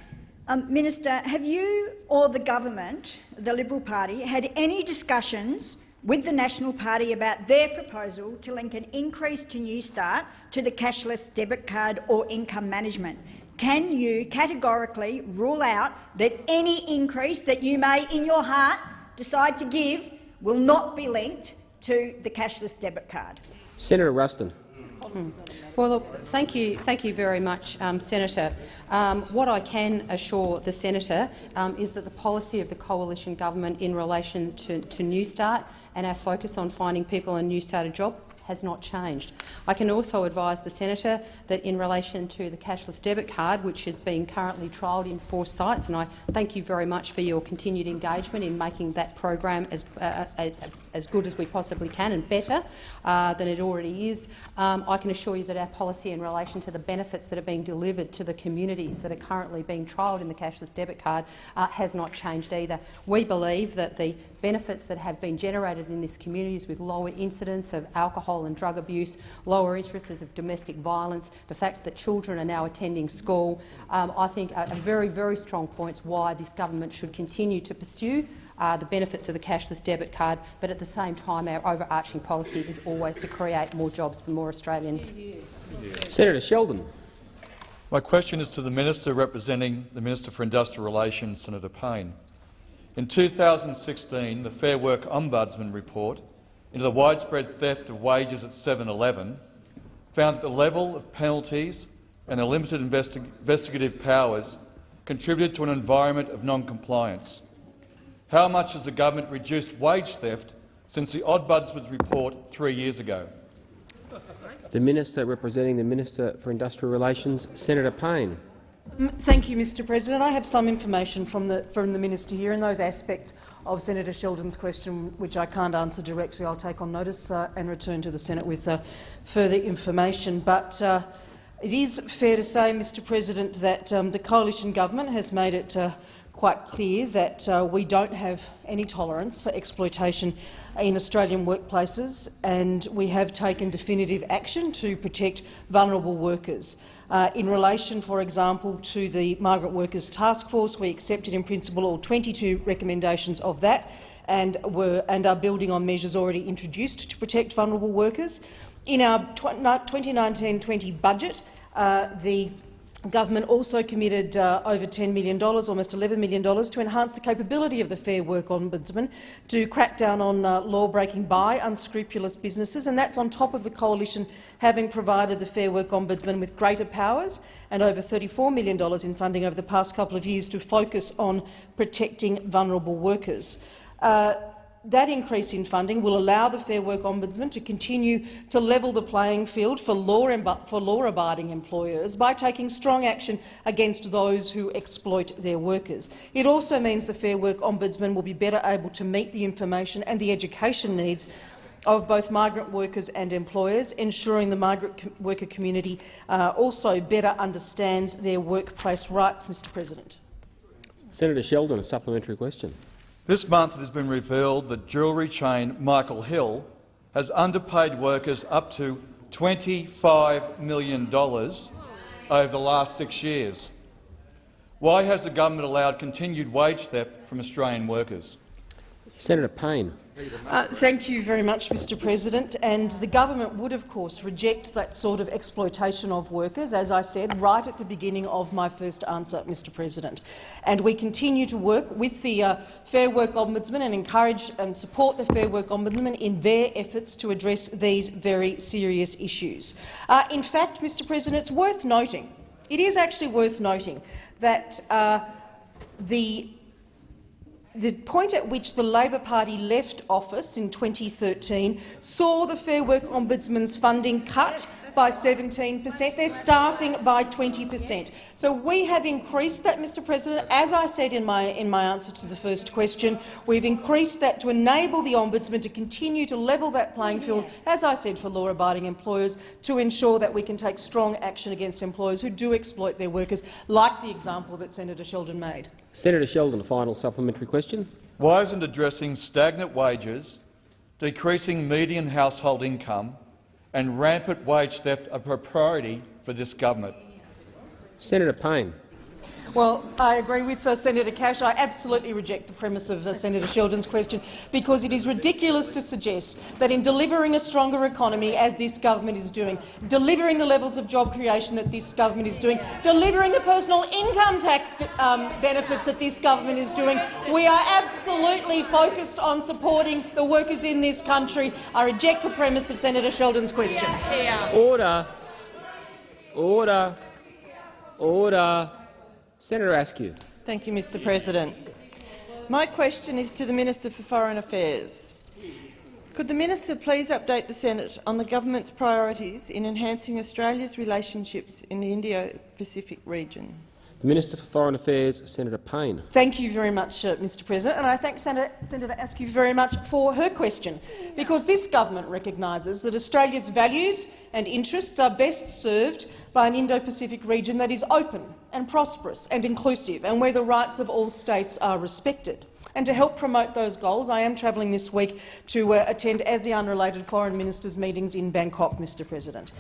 Um, Minister, have you or the government, the Liberal Party, had any discussions with the National Party about their proposal to link an increase to Newstart to the cashless debit card or income management. Can you categorically rule out that any increase that you may, in your heart, decide to give will not be linked to the cashless debit card? Senator Ruston. Hmm. Well, look, thank you, thank you very much, um, Senator. Um, what I can assure the senator um, is that the policy of the coalition government in relation to, to Newstart and our focus on finding people a Newstart a job has not changed. I can also advise the senator that in relation to the cashless debit card, which is being currently trialled in four sites, and I thank you very much for your continued engagement in making that program as, uh, uh, as good as we possibly can and better uh, than it already is. Um, I can assure you that our policy in relation to the benefits that are being delivered to the communities that are currently being trialled in the cashless debit card uh, has not changed either. We believe that the benefits that have been generated in these communities with lower incidence of alcohol and drug abuse, lower instances of domestic violence, the fact that children are now attending school, um, I think are, very, very strong points why this government should continue to pursue uh, the benefits of the cashless debit card, but at the same time our overarching policy is always to create more jobs for more Australians. Senator Sheldon. My question is to the Minister representing the Minister for Industrial Relations, Senator Payne. In 2016, the Fair Work Ombudsman report into the widespread theft of wages at 7-Eleven found that the level of penalties and the limited investi investigative powers contributed to an environment of non-compliance. How much has the government reduced wage theft since the Ombudsman's report three years ago? The Minister representing the Minister for Industrial Relations, Senator Payne. Thank you, Mr President. I have some information from the, from the minister here in those aspects of Senator Sheldon's question, which I can't answer directly. I'll take on notice uh, and return to the Senate with uh, further information. But uh, it is fair to say, Mr President, that um, the coalition government has made it uh, quite clear that uh, we don't have any tolerance for exploitation in Australian workplaces, and we have taken definitive action to protect vulnerable workers. Uh, in relation, for example, to the Migrant Workers Task Force, we accepted in principle all 22 recommendations of that and, were, and are building on measures already introduced to protect vulnerable workers. In our 2019-20 budget, uh, the government also committed uh, over $10 million, almost $11 million, to enhance the capability of the Fair Work Ombudsman to crack down on uh, law-breaking by unscrupulous businesses, and that's on top of the coalition having provided the Fair Work Ombudsman with greater powers and over $34 million in funding over the past couple of years to focus on protecting vulnerable workers. Uh, that increase in funding will allow the Fair Work Ombudsman to continue to level the playing field for law-abiding employers by taking strong action against those who exploit their workers. It also means the Fair Work Ombudsman will be better able to meet the information and the education needs of both migrant workers and employers, ensuring the migrant worker community uh, also better understands their workplace rights. Mr President. Senator Sheldon, a supplementary question. This month it has been revealed that jewellery chain Michael Hill has underpaid workers up to $25 million over the last six years. Why has the government allowed continued wage theft from Australian workers? Senator Payne. Uh, thank you very much, Mr President. And the government would, of course, reject that sort of exploitation of workers, as I said right at the beginning of my first answer, Mr President. And we continue to work with the uh, Fair Work Ombudsman and encourage and support the Fair Work Ombudsman in their efforts to address these very serious issues. Uh, in fact, Mr President, it's worth noting, it is actually worth noting that uh, the the point at which the Labor Party left office in 2013 saw the Fair Work Ombudsman's funding cut by 17 per cent, their staffing by 20 per cent. So we have increased that, Mr President. As I said in my, in my answer to the first question, we've increased that to enable the Ombudsman to continue to level that playing field, as I said, for law-abiding employers, to ensure that we can take strong action against employers who do exploit their workers, like the example that Senator Sheldon made. Senator Sheldon, a final supplementary question. Why isn't addressing stagnant wages, decreasing median household income and rampant wage theft a priority for this government? Senator Payne. Well, I agree with uh, Senator Cash. I absolutely reject the premise of uh, Senator Sheldon's question because it is ridiculous to suggest that in delivering a stronger economy, as this government is doing, delivering the levels of job creation that this government is doing, delivering the personal income tax um, benefits that this government is doing, we are absolutely focused on supporting the workers in this country. I reject the premise of Senator Sheldon's question. Order. Order. Order. Senator Askew. Thank you, Mr President. My question is to the Minister for Foreign Affairs. Could the minister please update the Senate on the government's priorities in enhancing Australia's relationships in the Indo-Pacific region? The Minister for Foreign Affairs, Senator Payne. Thank you very much, uh, Mr President, and I thank Senator, Senator Askew very much for her question, because this government recognises that Australia's values and interests are best served by an Indo-Pacific region that is open and prosperous and inclusive, and where the rights of all states are respected. And to help promote those goals, I am travelling this week to uh, attend ASEAN-related foreign ministers' meetings in Bangkok, Mr President.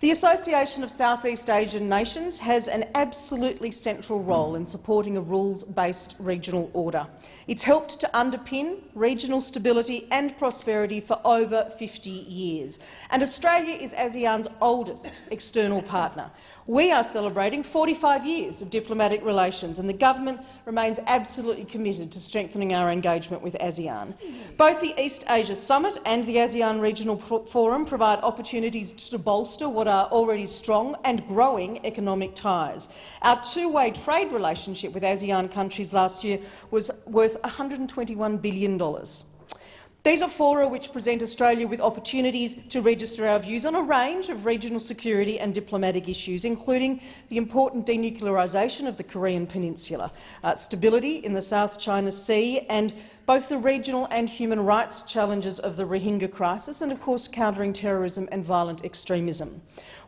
The Association of Southeast Asian Nations has an absolutely central role in supporting a rules-based regional order. It's helped to underpin regional stability and prosperity for over 50 years, and Australia is ASEAN's oldest external partner. We are celebrating 45 years of diplomatic relations, and the government remains absolutely committed to strengthening our engagement with ASEAN. Both the East Asia Summit and the ASEAN Regional Forum provide opportunities to bolster what are already strong and growing economic ties. Our two-way trade relationship with ASEAN countries last year was worth $121 billion. These are fora which present Australia with opportunities to register our views on a range of regional security and diplomatic issues, including the important denuclearisation of the Korean peninsula, uh, stability in the South China Sea and both the regional and human rights challenges of the Rohingya crisis and, of course, countering terrorism and violent extremism.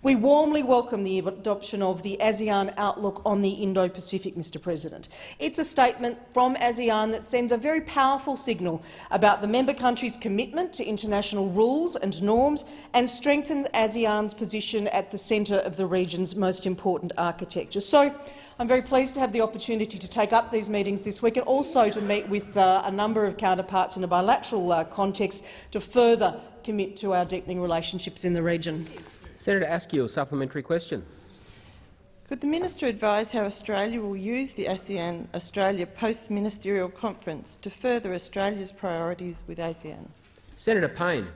We warmly welcome the adoption of the ASEAN Outlook on the Indo-Pacific, Mr President. It's a statement from ASEAN that sends a very powerful signal about the member countries' commitment to international rules and norms and strengthens ASEAN's position at the centre of the region's most important architecture. So, I'm very pleased to have the opportunity to take up these meetings this week and also to meet with uh, a number of counterparts in a bilateral uh, context to further commit to our deepening relationships in the region. Senator Askew, a supplementary question. Could the minister advise how Australia will use the ASEAN Australia post-ministerial conference to further Australia's priorities with ASEAN? Senator Payne.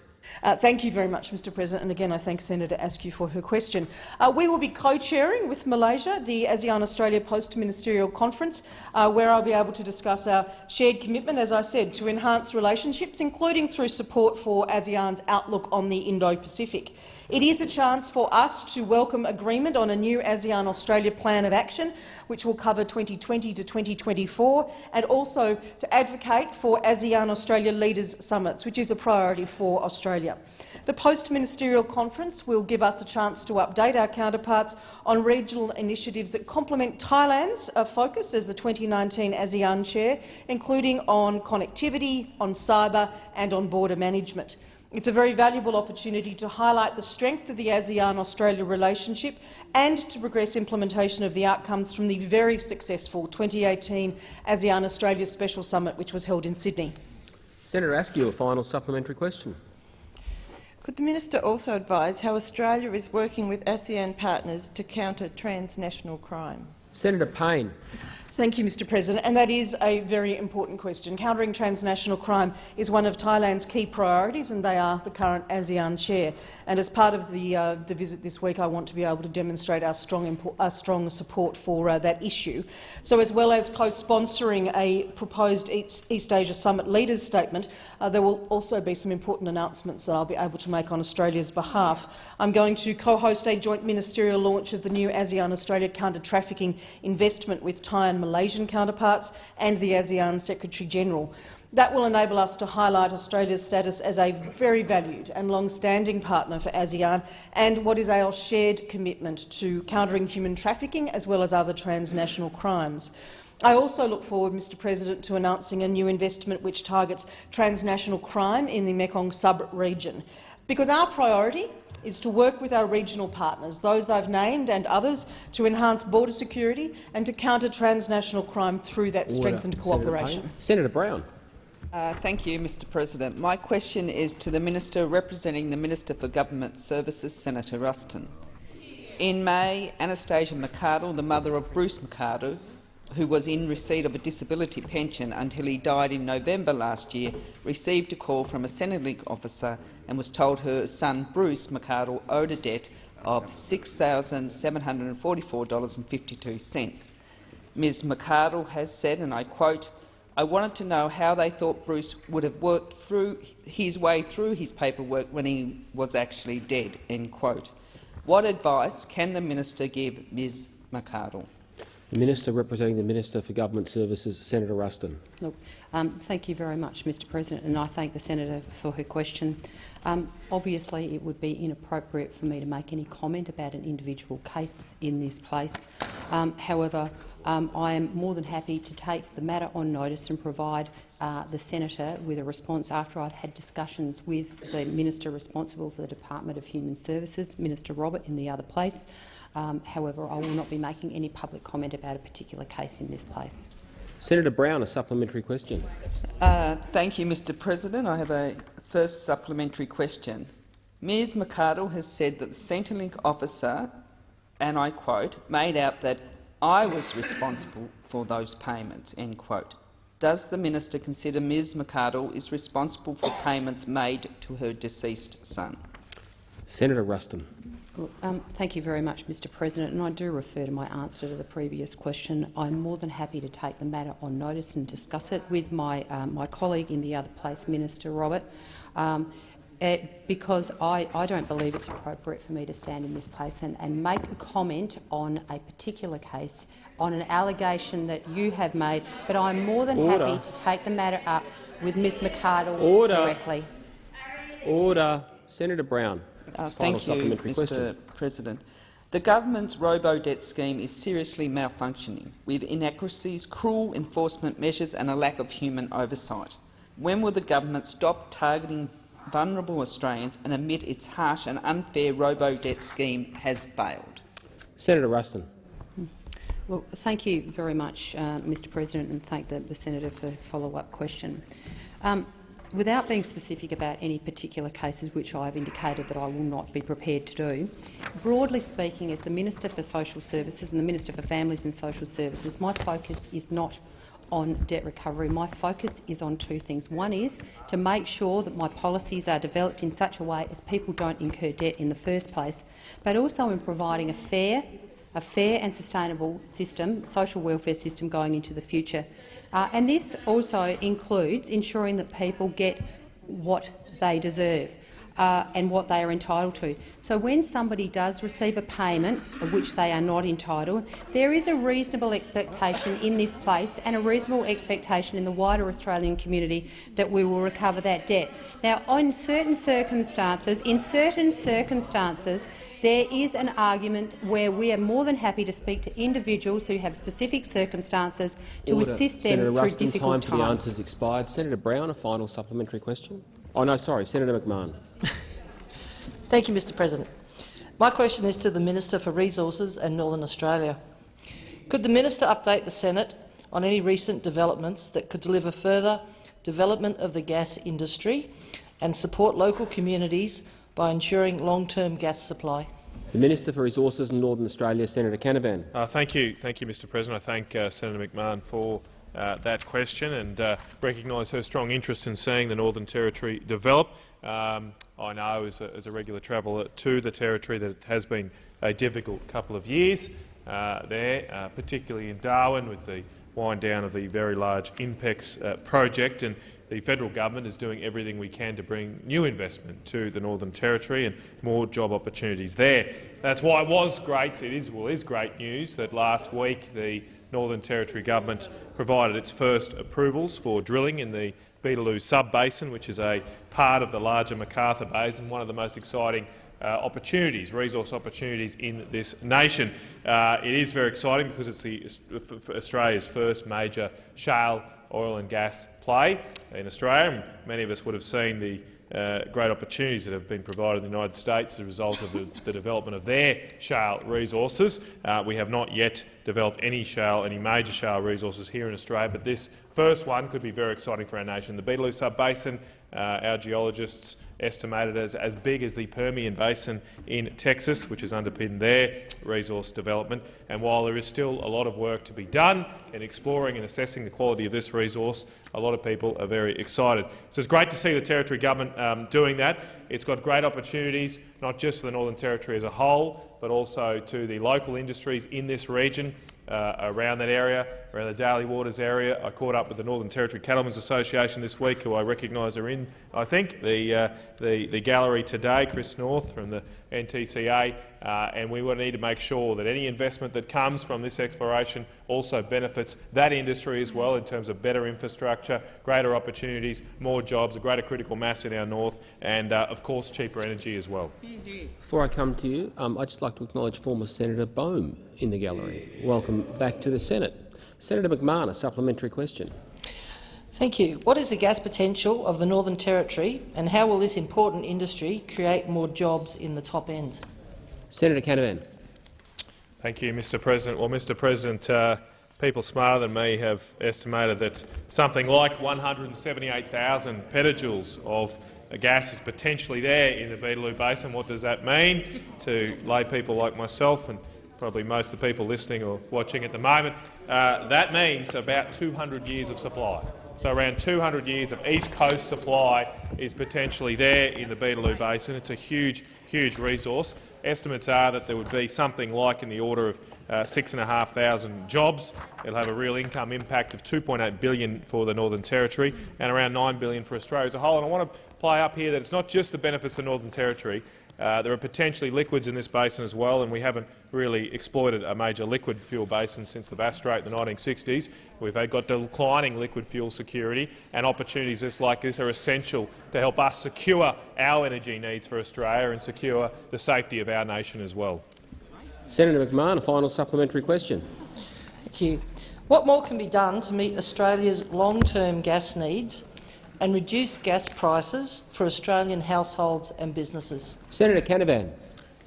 Uh, thank you very much, Mr President, and again I thank Senator Askew for her question. Uh, we will be co-chairing with Malaysia the ASEAN-Australia Post-Ministerial Conference, uh, where I'll be able to discuss our shared commitment, as I said, to enhance relationships, including through support for ASEAN's outlook on the Indo-Pacific. It is a chance for us to welcome agreement on a new ASEAN-Australia Plan of Action, which will cover 2020 to 2024, and also to advocate for ASEAN-Australia Leaders Summits, which is a priority for Australia. The post-ministerial conference will give us a chance to update our counterparts on regional initiatives that complement Thailand's uh, focus as the 2019 ASEAN chair, including on connectivity, on cyber and on border management. It's a very valuable opportunity to highlight the strength of the ASEAN-Australia relationship and to progress implementation of the outcomes from the very successful 2018 ASEAN-Australia Special Summit, which was held in Sydney. Senator Askew, a final supplementary question. Could the minister also advise how Australia is working with ASEAN partners to counter transnational crime? Senator Payne. Thank you, Mr President. And that is a very important question. Countering transnational crime is one of Thailand's key priorities, and they are the current ASEAN chair. And as part of the, uh, the visit this week, I want to be able to demonstrate our strong, our strong support for uh, that issue. So as well as co-sponsoring a proposed East, Asia Summit Leaders Statement, uh, there will also be some important announcements that I'll be able to make on Australia's behalf. I'm going to co-host a joint ministerial launch of the new ASEAN-Australia Counter-Trafficking Investment with Thai and Malaysian counterparts and the ASEAN Secretary-General. That will enable us to highlight Australia's status as a very valued and long-standing partner for ASEAN and what is our shared commitment to countering human trafficking as well as other transnational crimes. I also look forward, Mr President, to announcing a new investment which targets transnational crime in the Mekong sub-region, because our priority is to work with our regional partners, those I've named and others, to enhance border security and to counter transnational crime through that Order. strengthened cooperation. Senator, Senator Brown. Uh, thank you, Mr President. My question is to the Minister representing the Minister for Government Services, Senator Ruston. In May, Anastasia McArdle, the mother of Bruce McArdle, who was in receipt of a disability pension until he died in November last year, received a call from a Centrelink officer and was told her son Bruce McArdle owed a debt of $6,744.52. Ms McArdle has said, and I quote, I wanted to know how they thought Bruce would have worked through his way through his paperwork when he was actually dead. End quote. What advice can the minister give Ms McArdle? The Minister representing the Minister for Government Services, Senator Ruston. Look, um, thank you very much, Mr President, and I thank the senator for her question. Um, obviously, it would be inappropriate for me to make any comment about an individual case in this place. Um, however, um, I am more than happy to take the matter on notice and provide uh, the senator with a response after I've had discussions with the minister responsible for the Department of Human Services, Minister Robert, in the other place. Um, however, I will not be making any public comment about a particular case in this place. Senator Brown, a supplementary question. Uh, thank you, Mr President. I have a first supplementary question. Ms McArdle has said that the Centrelink officer, and I quote, made out that I was responsible for those payments. End quote. Does the minister consider Ms McArdle is responsible for payments made to her deceased son? Senator Ruston. Um, thank you very much, Mr President, and I do refer to my answer to the previous question. I'm more than happy to take the matter on notice and discuss it with my, um, my colleague in the other place, Minister Robert, um, uh, because I, I don't believe it's appropriate for me to stand in this place and, and make a comment on a particular case, on an allegation that you have made, but I'm more than Order. happy to take the matter up with Ms McArdle Order. directly. Order. Senator Brown. Uh, thank you, Mr question. President. The government's robo-debt scheme is seriously malfunctioning, with inaccuracies, cruel enforcement measures and a lack of human oversight. When will the government stop targeting vulnerable Australians and admit its harsh and unfair robo-debt scheme has failed? Senator Ruston. Well, thank you very much, uh, Mr President, and thank the, the senator for a follow-up question. Um, without being specific about any particular cases, which I have indicated that I will not be prepared to do, broadly speaking, as the Minister for Social Services and the Minister for Families and Social Services, my focus is not on debt recovery. My focus is on two things. One is to make sure that my policies are developed in such a way as people don't incur debt in the first place, but also in providing a fair, a fair and sustainable system, social welfare system going into the future. Uh, and this also includes ensuring that people get what they deserve. Uh, and what they are entitled to. So when somebody does receive a payment of which they are not entitled, there is a reasonable expectation in this place and a reasonable expectation in the wider Australian community that we will recover that debt. Now, in certain circumstances, in certain circumstances, there is an argument where we are more than happy to speak to individuals who have specific circumstances to Order. assist them Senator through Ruston, difficult time for the times. answers expired. Senator Brown, a final supplementary question. Oh no, sorry, Senator McMahon. <laughs> Thank you, Mr President. My question is to the Minister for Resources and Northern Australia. Could the minister update the Senate on any recent developments that could deliver further development of the gas industry and support local communities by ensuring long-term gas supply? The Minister for Resources in Northern Australia, Senator Canavan. Uh, thank you, thank you, Mr. President. I thank uh, Senator McMahon for uh, that question and uh, recognise her strong interest in seeing the Northern Territory develop. Um, I know, as a, as a, regular traveller to the Territory, that it has been a difficult couple of years uh, there, uh, particularly in Darwin, with the wind down of the very large INPEX project. And the federal government is doing everything we can to bring new investment to the Northern Territory and more job opportunities there. That's why it was great, it is, well, is great news that last week the Northern Territory government provided its first approvals for drilling in the Beetaloo sub-basin, which is a part of the larger McArthur Basin, one of the most exciting uh, opportunities, resource opportunities in this nation. Uh, it is very exciting because it's the, Australia's first major shale oil and gas play in Australia. Many of us would have seen the uh, great opportunities that have been provided in the United States as a result of the, the development of their shale resources. Uh, we have not yet developed any shale, any major shale resources here in Australia, but this first one could be very exciting for our nation. The Beetaloo Sub-Basin, our geologists estimated as, as big as the Permian Basin in Texas, which has underpinned their resource development. And while there is still a lot of work to be done in exploring and assessing the quality of this resource, a lot of people are very excited. So it's great to see the Territory Government um, doing that. It's got great opportunities, not just for the Northern Territory as a whole, but also to the local industries in this region uh, around that area, around the Daly Waters area. I caught up with the Northern Territory Cattlemen's Association this week, who I recognise are in, I think, the, uh, the, the gallery today, Chris North from the NTCA, uh, and we will need to make sure that any investment that comes from this exploration also benefits that industry as well in terms of better infrastructure, greater opportunities, more jobs, a greater critical mass in our north, and, uh, of course, cheaper energy as well. Before I come to you, um, I'd just like to acknowledge former Senator Bohm in the gallery. Welcome back to the Senate. Senator McMahon, a supplementary question. Thank you. What is the gas potential of the Northern Territory and how will this important industry create more jobs in the top end? Senator Canavan. Thank you, Mr President. Well, Mr President, uh, people smarter than me have estimated that something like 178,000 petajoules of gas is potentially there in the Beetaloo Basin. What does that mean to lay people like myself and probably most of the people listening or watching at the moment? Uh, that means about 200 years of supply. So around 200 years of east coast supply is potentially there in the Beetaloo Basin. It's a huge, huge resource. Estimates are that there would be something like in the order of uh, 6,500 jobs. It'll have a real income impact of 2.8 billion for the Northern Territory and around 9 billion for Australia as a whole. And I want to play up here that it's not just the benefits of the Northern Territory. Uh, there are potentially liquids in this basin as well, and we haven't really exploited a major liquid fuel basin since the Bass Strait in the 1960s. We've got declining liquid fuel security, and opportunities just like this are essential to help us secure our energy needs for Australia and secure the safety of our nation as well. Senator McMahon, a final supplementary question. Thank you. What more can be done to meet Australia's long-term gas needs and reduce gas prices for Australian households and businesses? Senator Canavan.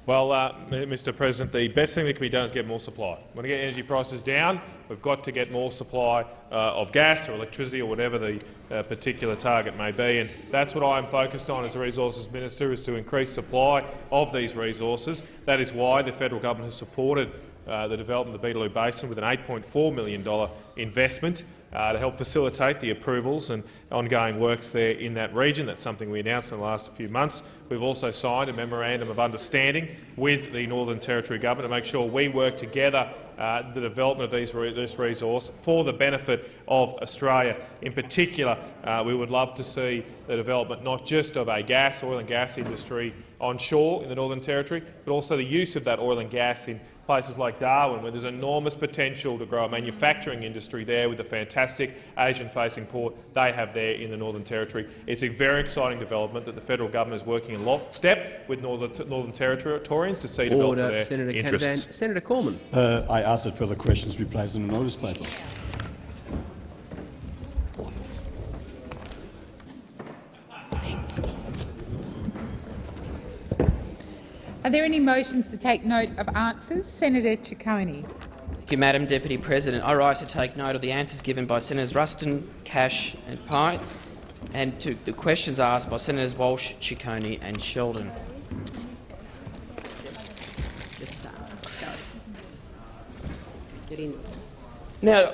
Well, uh, Mr President, the best thing that can be done is get more supply. When We want to get energy prices down. We've got to get more supply uh, of gas or electricity or whatever the uh, particular target may be. And that's what I am focused on as a Resources Minister, is to increase supply of these resources. That is why the federal government has supported uh, the development of the Beetaloo Basin with an $8.4 million investment uh, to help facilitate the approvals and ongoing works there in that region. That's something we announced in the last few months. We've also signed a memorandum of understanding with the Northern Territory Government to make sure we work together uh, the development of these re this resource for the benefit of Australia. In particular, uh, we would love to see the development not just of a gas, oil and gas industry onshore in the Northern Territory, but also the use of that oil and gas in places like Darwin, where there's enormous potential to grow a manufacturing industry there with the fantastic Asian-facing port they have there in the Northern Territory. It's a very exciting development that the federal government is working in lockstep with Northern, Northern Territorians to see develop their Senator interests. Canavan. Senator Cormann. Uh, I ask that further questions be placed in the notice paper. Are there any motions to take note of answers? Senator Ciccone. Thank you, Madam Deputy President. I rise to take note of the answers given by Senators Ruston, Cash and Pye, and to the questions asked by Senators Walsh, Ciccone and Sheldon. Now,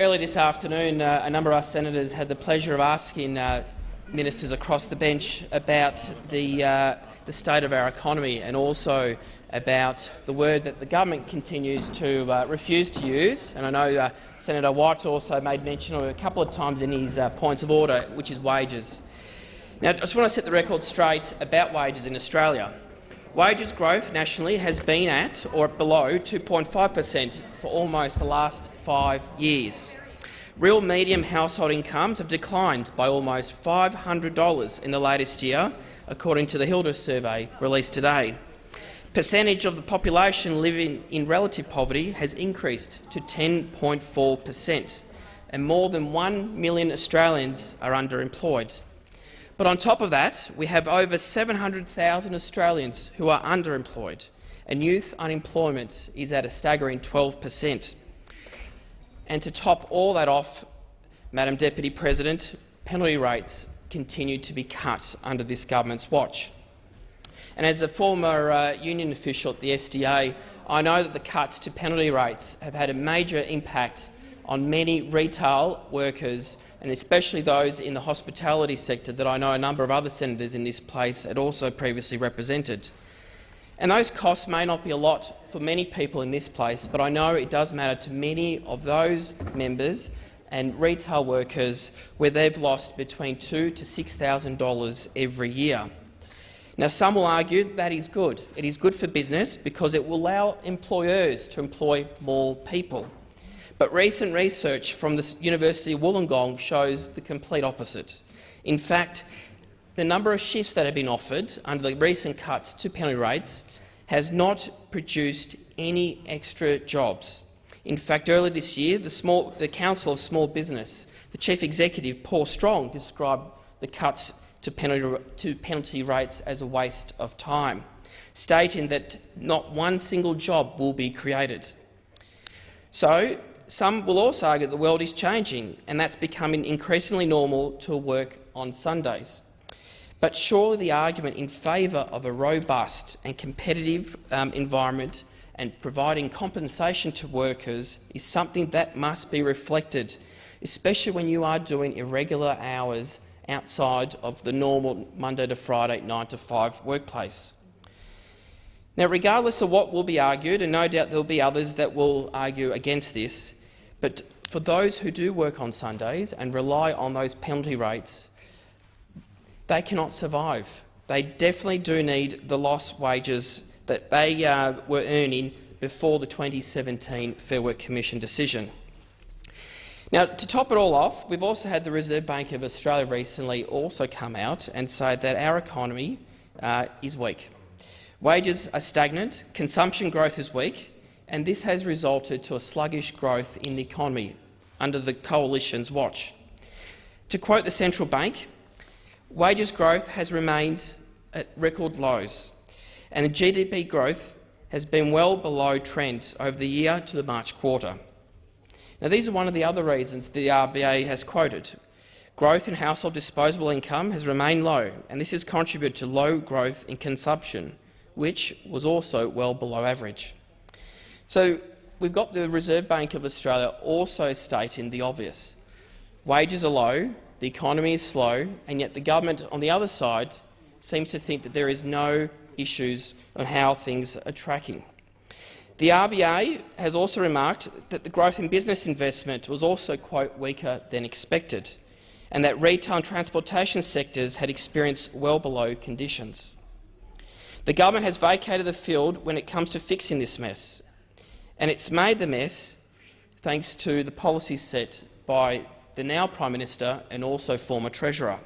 early this afternoon, uh, a number of us senators had the pleasure of asking uh, ministers across the bench about the uh, the state of our economy and also about the word that the government continues to uh, refuse to use. And I know uh, Senator White also made mention of it a couple of times in his uh, points of order, which is wages. Now, I just want to set the record straight about wages in Australia. Wages growth nationally has been at or below 2.5 per cent for almost the last five years. Real medium household incomes have declined by almost $500 in the latest year, according to the Hilda survey released today. Percentage of the population living in relative poverty has increased to 10.4 per cent, and more than 1 million Australians are underemployed. But on top of that, we have over 700,000 Australians who are underemployed, and youth unemployment is at a staggering 12 per cent. And to top all that off, Madam Deputy President, penalty rates continue to be cut under this government's watch. And as a former uh, union official at the SDA, I know that the cuts to penalty rates have had a major impact on many retail workers and especially those in the hospitality sector that I know a number of other senators in this place had also previously represented. And those costs may not be a lot for many people in this place, but I know it does matter to many of those members and retail workers where they've lost between two to $6,000 every year. Now, some will argue that is good. It is good for business because it will allow employers to employ more people. But recent research from the University of Wollongong shows the complete opposite. In fact, the number of shifts that have been offered under the recent cuts to penalty rates has not produced any extra jobs. In fact, earlier this year, the, small, the Council of Small Business, the Chief Executive, Paul Strong, described the cuts to penalty, to penalty rates as a waste of time, stating that not one single job will be created. So, some will also argue that the world is changing and that's becoming increasingly normal to work on Sundays. But surely the argument in favour of a robust and competitive um, environment and providing compensation to workers is something that must be reflected, especially when you are doing irregular hours outside of the normal Monday to Friday 9 to 5 workplace. Now, regardless of what will be argued, and no doubt there will be others that will argue against this, but for those who do work on Sundays and rely on those penalty rates, they cannot survive. They definitely do need the lost wages that they uh, were earning before the 2017 Fair Work Commission decision. Now, to top it all off, we've also had the Reserve Bank of Australia recently also come out and say that our economy uh, is weak. Wages are stagnant, consumption growth is weak, and this has resulted to a sluggish growth in the economy under the Coalition's watch. To quote the central bank, wages growth has remained at record lows, and the GDP growth has been well below trend over the year to the March quarter. Now, these are one of the other reasons the RBA has quoted. Growth in household disposable income has remained low, and this has contributed to low growth in consumption, which was also well below average. So we've got the Reserve Bank of Australia also stating the obvious. Wages are low, the economy is slow, and yet the government on the other side seems to think that there is no issues on how things are tracking. The RBA has also remarked that the growth in business investment was also quote, weaker than expected, and that retail and transportation sectors had experienced well below conditions. The government has vacated the field when it comes to fixing this mess, and it's made the mess thanks to the policies set by the now Prime Minister and also former Treasurer.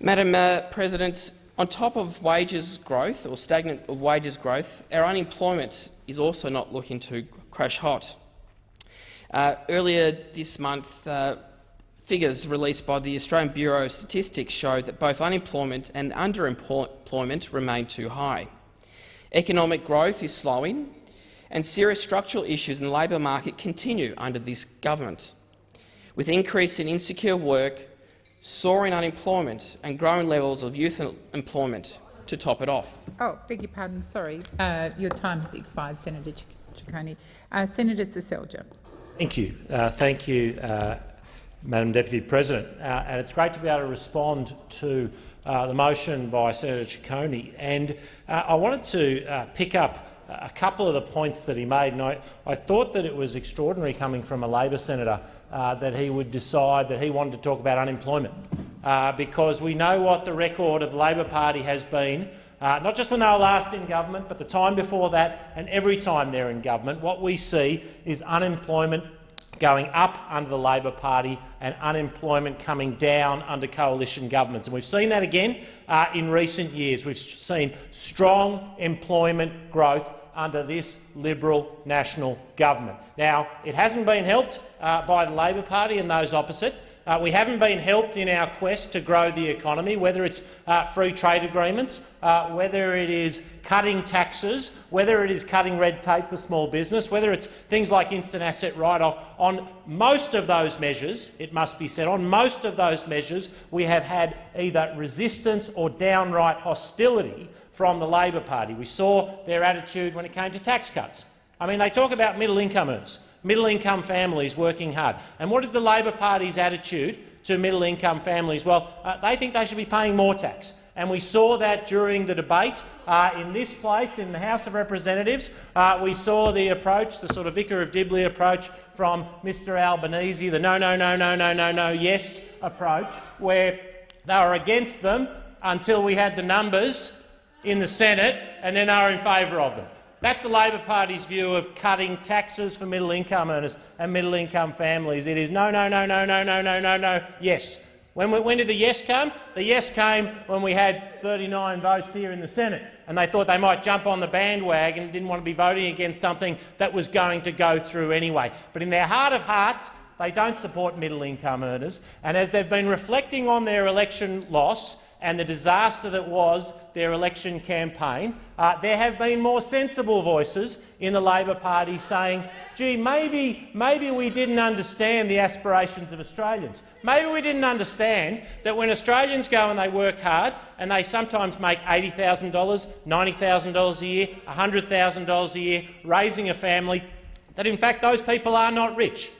Madam uh, President, on top of wages growth, or stagnant of wages growth, our unemployment is also not looking to crash hot. Uh, earlier this month, uh, figures released by the Australian Bureau of Statistics showed that both unemployment and underemployment remain too high. Economic growth is slowing, and serious structural issues in the labour market continue under this government, with increase in insecure work, soaring unemployment and growing levels of youth employment to top it off. Oh, beg your pardon. Sorry, uh, your time has expired, Senator Ciccone. Uh, Senator Seselja. Thank you. Uh, thank you, uh, Madam Deputy President. Uh, and it's great to be able to respond to uh, the motion by Senator Ciccone. And I wanted to pick up a couple of the points that he made. And I, I thought that it was extraordinary coming from a Labor senator uh, that he would decide that he wanted to talk about unemployment, uh, because we know what the record of the Labor Party has been, uh, not just when they were last in government, but the time before that and every time they're in government. What we see is unemployment going up under the Labor Party and unemployment coming down under coalition governments. And we've seen that again uh, in recent years. We've seen strong employment growth under this Liberal national government. Now, it hasn't been helped uh, by the Labor Party and those opposite. Uh, we haven't been helped in our quest to grow the economy, whether it's uh, free trade agreements, uh, whether it is cutting taxes, whether it is cutting red tape for small business, whether it's things like instant asset write-off. On most of those measures, it must be said, on most of those measures we have had either resistance or downright hostility from the Labor Party. We saw their attitude when it came to tax cuts. I mean, they talk about middle-income earners, middle-income families working hard. And what is the Labor Party's attitude to middle-income families? Well, uh, they think they should be paying more tax. And we saw that during the debate uh, in this place, in the House of Representatives. Uh, we saw the approach, the sort of Vicar of Dibley approach from Mr Albanese, the no, no, no, no, no, no, no, yes approach, where they were against them until we had the numbers in the Senate and then are in favour of them. That's the Labor Party's view of cutting taxes for middle-income earners and middle-income families. It is no, no, no, no, no, no, no, no, no, yes. When, when did the yes come? The yes came when we had 39 votes here in the Senate, and they thought they might jump on the bandwagon and didn't want to be voting against something that was going to go through anyway. But in their heart of hearts, they don't support middle-income earners, and as they've been reflecting on their election loss, and the disaster that was their election campaign, uh, there have been more sensible voices in the Labor Party saying, gee, maybe, maybe we didn't understand the aspirations of Australians. Maybe we didn't understand that when Australians go and they work hard and they sometimes make $80,000, $90,000 a year, $100,000 a year, raising a family, that in fact those people are not rich.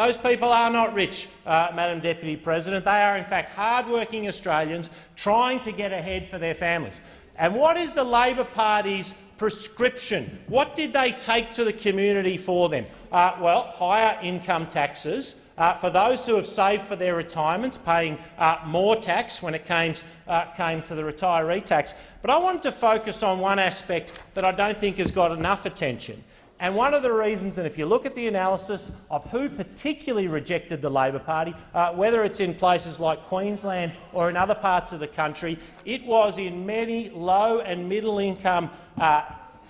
Those people are not rich, uh, Madam Deputy President. They are in fact hard-working Australians trying to get ahead for their families. And what is the Labor Party's prescription? What did they take to the community for them? Uh, well, higher income taxes, uh, for those who have saved for their retirements, paying uh, more tax when it came, uh, came to the retiree tax. But I wanted to focus on one aspect that I don't think has got enough attention. And one of the reasons, and if you look at the analysis of who particularly rejected the Labor Party, uh, whether it's in places like Queensland or in other parts of the country, it was in many low and middle income uh,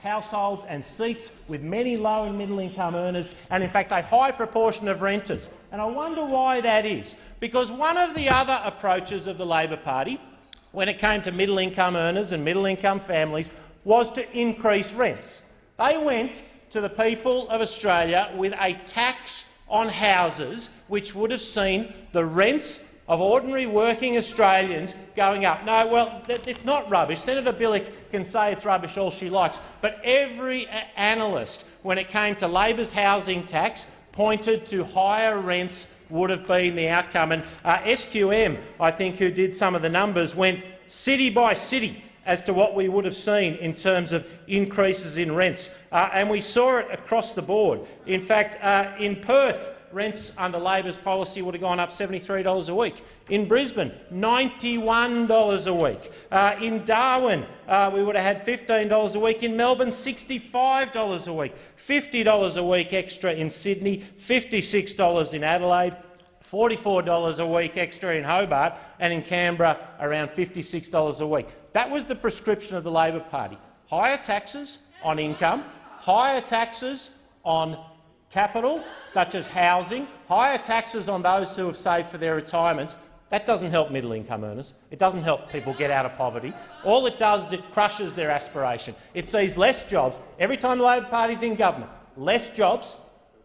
households and seats with many low and middle income earners and, in fact, a high proportion of renters. And I wonder why that is. Because one of the other approaches of the Labor Party when it came to middle income earners and middle income families was to increase rents. They went to the people of Australia with a tax on houses which would have seen the rents of ordinary working Australians going up. No, well, it's not rubbish. Senator Bilyk can say it's rubbish all she likes, but every analyst, when it came to Labor's housing tax, pointed to higher rents would have been the outcome. And uh, SQM, I think, who did some of the numbers, went city by city as to what we would have seen in terms of increases in rents. Uh, and we saw it across the board. In fact, uh, in Perth, rents under Labor's policy would have gone up $73 a week. In Brisbane, $91 a week. Uh, in Darwin, uh, we would have had $15 a week. In Melbourne, $65 a week. $50 a week extra in Sydney, $56 in Adelaide, $44 a week extra in Hobart, and in Canberra around $56 a week. That was the prescription of the Labor Party. Higher taxes on income, higher taxes on capital, such as housing, higher taxes on those who have saved for their retirements. That doesn't help middle-income earners. It doesn't help people get out of poverty. All it does is it crushes their aspiration. It sees less jobs. Every time the Labor Party is in government, less jobs,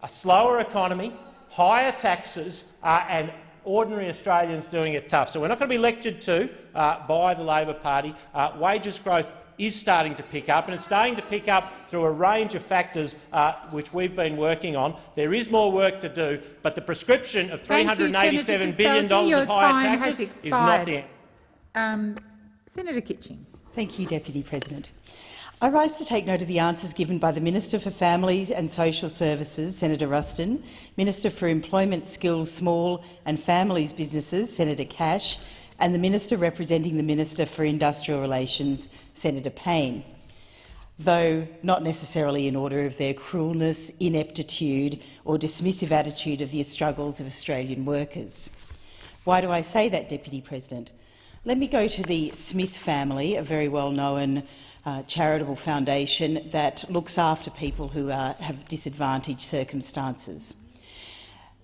a slower economy, higher taxes uh, and ordinary Australians doing it tough. So we're not going to be lectured to uh, by the Labor Party. Uh, wages growth is starting to pick up, and it's starting to pick up through a range of factors uh, which we've been working on. There is more work to do, but the prescription of $387 billion of higher taxes is not the um, Senator Kitching. Thank you, Deputy President. I rise to take note of the answers given by the Minister for Families and Social Services, Senator Ruston, Minister for Employment Skills, Small and Families Businesses, Senator Cash, and the Minister representing the Minister for Industrial Relations, Senator Payne, though not necessarily in order of their cruelness, ineptitude or dismissive attitude of the struggles of Australian workers. Why do I say that, Deputy President? Let me go to the Smith family, a very well-known uh, charitable foundation that looks after people who have disadvantaged circumstances.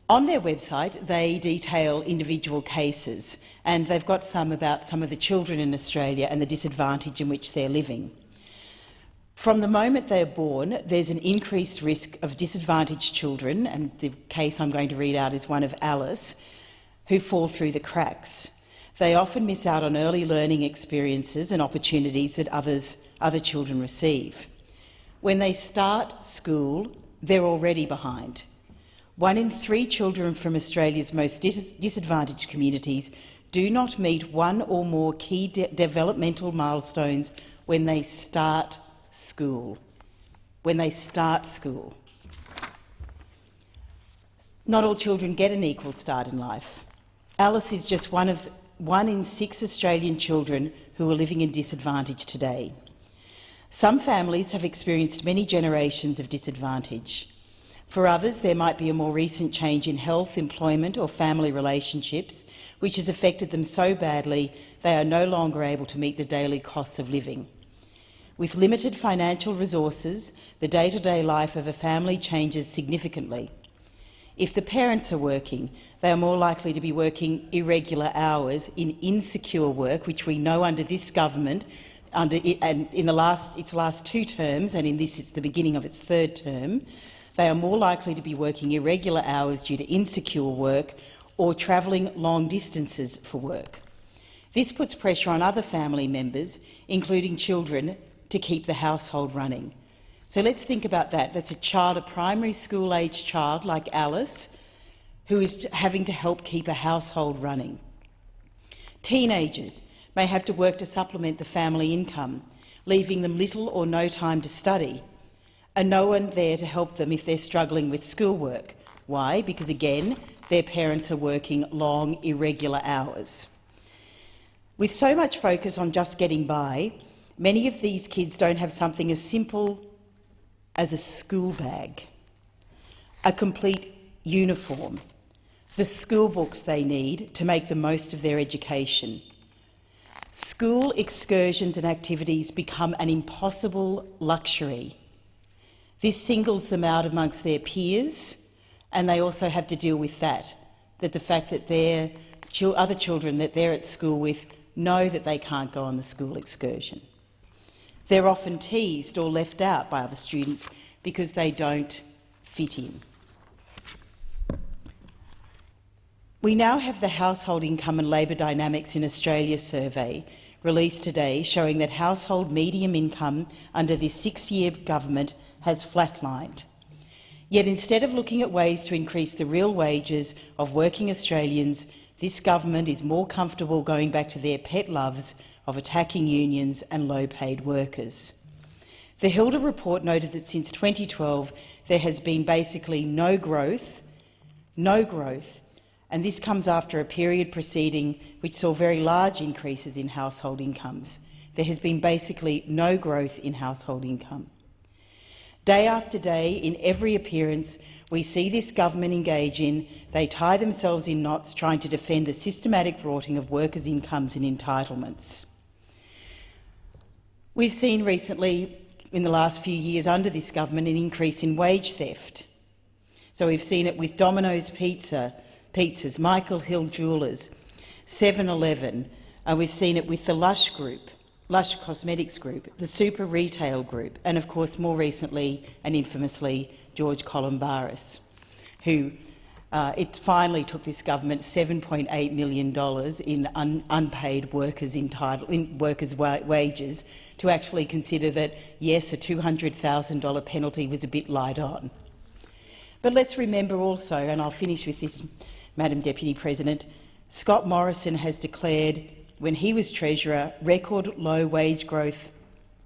On their website, they detail individual cases, and they've got some about some of the children in Australia and the disadvantage in which they're living. From the moment they are born, there's an increased risk of disadvantaged children, and the case I'm going to read out is one of Alice, who fall through the cracks. They often miss out on early learning experiences and opportunities that others other children receive. When they start school, they're already behind. One in three children from Australia's most dis disadvantaged communities do not meet one or more key de developmental milestones when they start school. When they start school. Not all children get an equal start in life. Alice is just one of one in six Australian children who are living in disadvantage today. Some families have experienced many generations of disadvantage. For others, there might be a more recent change in health, employment or family relationships which has affected them so badly they are no longer able to meet the daily costs of living. With limited financial resources, the day-to-day -day life of a family changes significantly. If the parents are working, they are more likely to be working irregular hours in insecure work, which we know under this government under and in the last its last two terms, and in this it's the beginning of its third term, they are more likely to be working irregular hours due to insecure work or travelling long distances for work. This puts pressure on other family members, including children, to keep the household running. So let's think about that. That's a child, a primary school-age child like Alice, who is having to help keep a household running. Teenagers may have to work to supplement the family income, leaving them little or no time to study, and no one there to help them if they're struggling with schoolwork. Why? Because, again, their parents are working long, irregular hours. With so much focus on just getting by, many of these kids don't have something as simple as a school bag, a complete uniform, the school books they need to make the most of their education. School excursions and activities become an impossible luxury. This singles them out amongst their peers, and they also have to deal with that, that the fact that their other children that they're at school with know that they can't go on the school excursion. They're often teased or left out by other students because they don't fit in. We now have the Household Income and Labour Dynamics in Australia survey released today showing that household medium income under this six-year government has flatlined. Yet instead of looking at ways to increase the real wages of working Australians, this government is more comfortable going back to their pet loves of attacking unions and low-paid workers. The Hilda report noted that since 2012 there has been basically no growth, no growth and this comes after a period preceding which saw very large increases in household incomes. There has been basically no growth in household income. Day after day, in every appearance, we see this government engage in, they tie themselves in knots trying to defend the systematic rorting of workers' incomes and entitlements. We've seen recently, in the last few years under this government, an increase in wage theft. So we've seen it with Domino's Pizza, Pizzas, Michael Hill Jewellers, 7-Eleven, and we've seen it with the Lush Group, Lush Cosmetics Group, the Super Retail Group, and of course more recently and infamously George Calombaris, who uh, it finally took this government $7.8 million in un unpaid workers, in workers wa wages to actually consider that, yes, a $200,000 penalty was a bit light on. But let's remember also, and I'll finish with this, Madam Deputy President, Scott Morrison has declared, when he was Treasurer, record low wage growth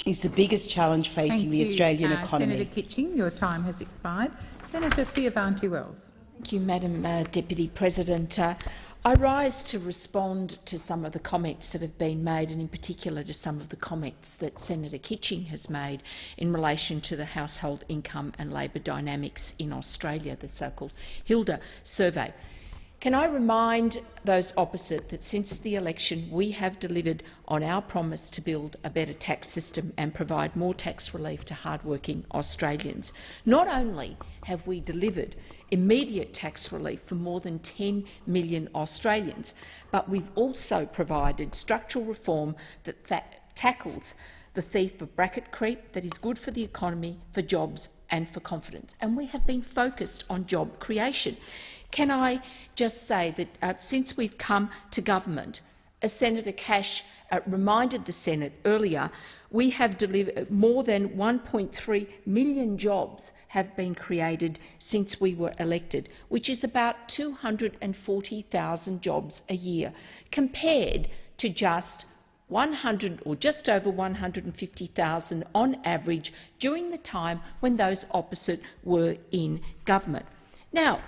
is the biggest challenge facing Thank the you, Australian uh, economy. Senator Kitching, your time has expired. Senator Fierravanti-Wells. Thank you, Madam uh, Deputy President. Uh, I rise to respond to some of the comments that have been made, and in particular to some of the comments that Senator Kitching has made in relation to the household income and labour dynamics in Australia, the so-called Hilda survey. Can I remind those opposite that since the election we have delivered on our promise to build a better tax system and provide more tax relief to hardworking Australians? Not only have we delivered immediate tax relief for more than 10 million Australians, but we've also provided structural reform that, tackles the thief of bracket creep that is good for the economy, for jobs and for confidence. And we have been focused on job creation. Can I just say that uh, since we've come to government, as Senator Cash uh, reminded the Senate earlier, we have delivered more than 1.3 million jobs have been created since we were elected, which is about 240,000 jobs a year, compared to just 100 or just over 150,000 on average during the time when those opposite were in government. Now,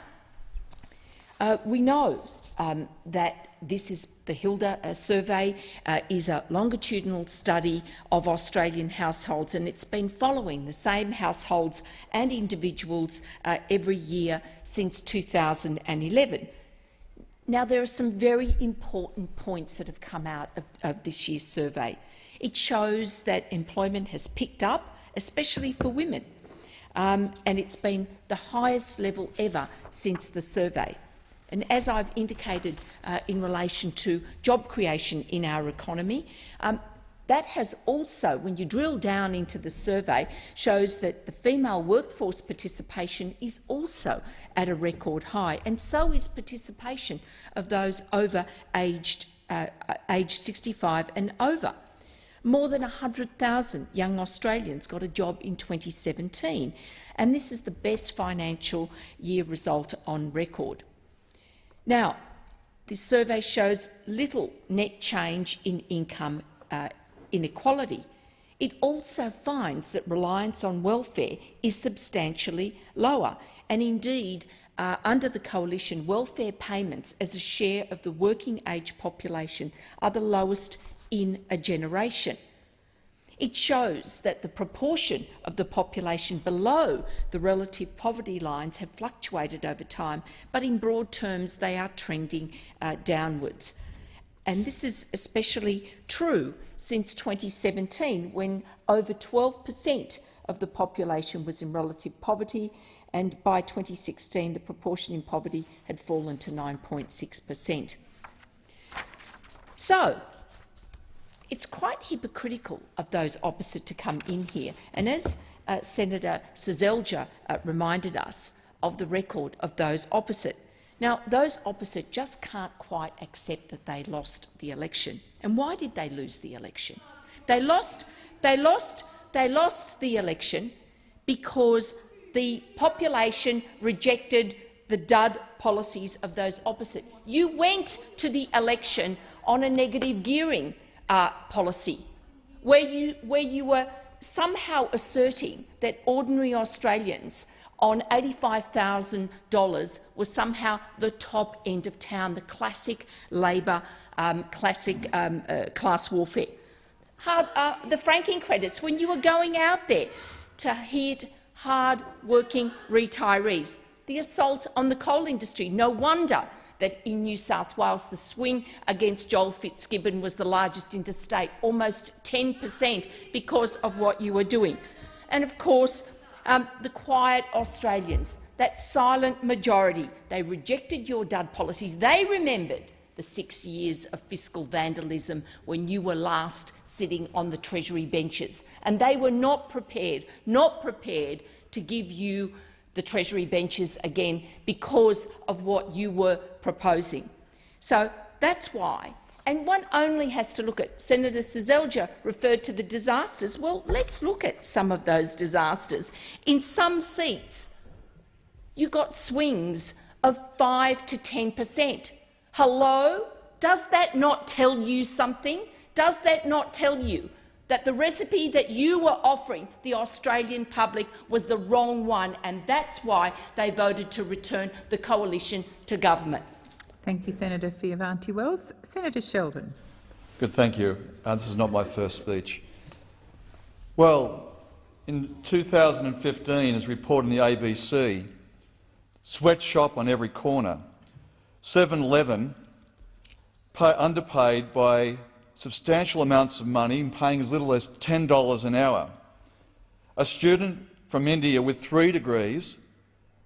uh, we know um, that this is the Hilda uh, survey uh, is a longitudinal study of Australian households and it's been following the same households and individuals uh, every year since 2011. Now, there are some very important points that have come out of, of this year's survey. It shows that employment has picked up, especially for women, um, and it's been the highest level ever since the survey. And as I've indicated uh, in relation to job creation in our economy, um, that has also, when you drill down into the survey, shows that the female workforce participation is also at a record high, and so is participation of those over aged, uh, aged 65 and over. More than 100,000 young Australians got a job in 2017, and this is the best financial year result on record. Now, this survey shows little net change in income uh, inequality, it also finds that reliance on welfare is substantially lower, and indeed, uh, under the coalition, welfare payments as a share of the working age population are the lowest in a generation. It shows that the proportion of the population below the relative poverty lines have fluctuated over time, but in broad terms they are trending uh, downwards. And this is especially true since 2017, when over 12 per cent of the population was in relative poverty, and by 2016 the proportion in poverty had fallen to 9.6 per cent. So, it's quite hypocritical of those opposite to come in here. And as uh, Senator Seselja uh, reminded us of the record of those opposite, now those opposite just can't quite accept that they lost the election. And why did they lose the election? They lost, they lost, they lost the election because the population rejected the dud policies of those opposite. You went to the election on a negative gearing uh, policy, where you, where you were somehow asserting that ordinary Australians on $85,000 was somehow the top end of town, the classic Labor, um, classic um, uh, class warfare. Hard, uh, the franking credits, when you were going out there to hit hard-working retirees, the assault on the coal industry. No wonder that in New South Wales the swing against Joel Fitzgibbon was the largest interstate, almost 10 per cent because of what you were doing. And of course, um, the quiet Australians, that silent majority, they rejected your dud policies. They remembered the six years of fiscal vandalism when you were last sitting on the Treasury benches, and they were not prepared, not prepared to give you the Treasury benches again because of what you were proposing. So that's why. And one only has to look at Senator Seselja referred to the disasters. Well, let's look at some of those disasters. In some seats, you got swings of 5 to 10 per cent. Hello? Does that not tell you something? Does that not tell you that the recipe that you were offering the Australian public was the wrong one, and that's why they voted to return the coalition to government. Thank you, Senator Fierravanti-Wells. Senator Sheldon. Good, thank you. Uh, this is not my first speech. Well, in 2015, as reported in the ABC, sweatshop on every corner, 7-Eleven underpaid by substantial amounts of money and paying as little as $10 an hour. A student from India with three degrees,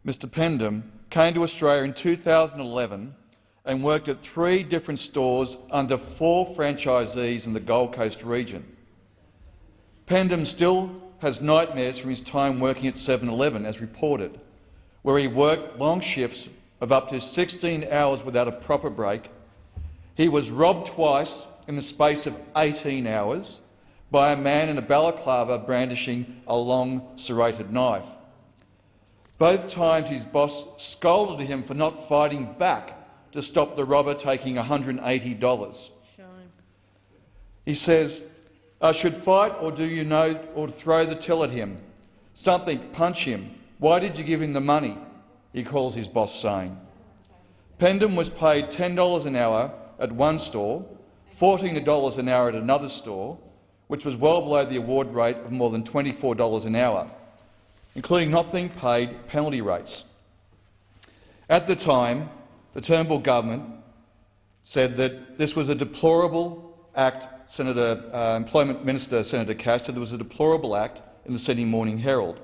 Mr Pendam, came to Australia in 2011 and worked at three different stores under four franchisees in the Gold Coast region. Pendam still has nightmares from his time working at 7-Eleven, as reported, where he worked long shifts of up to 16 hours without a proper break. He was robbed twice in the space of 18 hours by a man in a balaclava brandishing a long serrated knife. Both times his boss scolded him for not fighting back to stop the robber taking $180. He says, I should fight or do you know or throw the till at him? Something, punch him. Why did you give him the money? He calls his boss saying. Pendam was paid $10 an hour at one store $14 an hour at another store, which was well below the award rate of more than $24 an hour, including not being paid penalty rates. At the time, the Turnbull government said that this was a deplorable act. Senator, uh, Employment Minister Senator Cash said there was a deplorable act in the Sydney Morning Herald.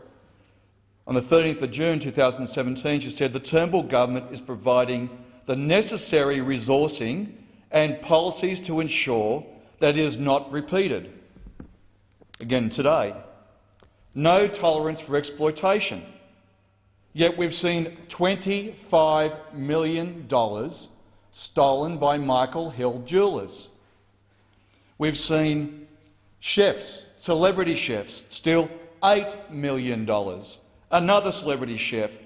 On the 13th of June 2017, she said the Turnbull government is providing the necessary resourcing and policies to ensure that it is not repeated. Again today, no tolerance for exploitation. Yet we've seen $25 million stolen by Michael Hill jewellers. We've seen chefs, celebrity chefs, steal $8 million. Another celebrity chef,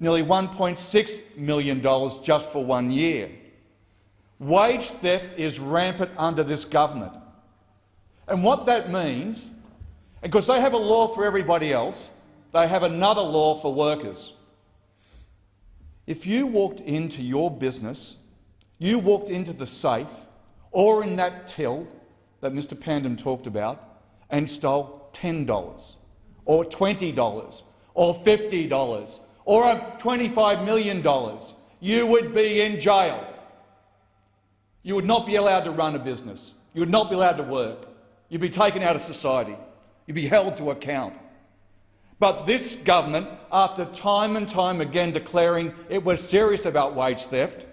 nearly $1.6 million just for one year. Wage theft is rampant under this government. And what that means, because they have a law for everybody else, they have another law for workers. If you walked into your business, you walked into the safe or in that till that Mr Pandem talked about and stole $10 or $20 or $50 or $25 million, you would be in jail. You would not be allowed to run a business. You would not be allowed to work. You'd be taken out of society. You'd be held to account. But this government, after time and time again declaring it was serious about wage theft,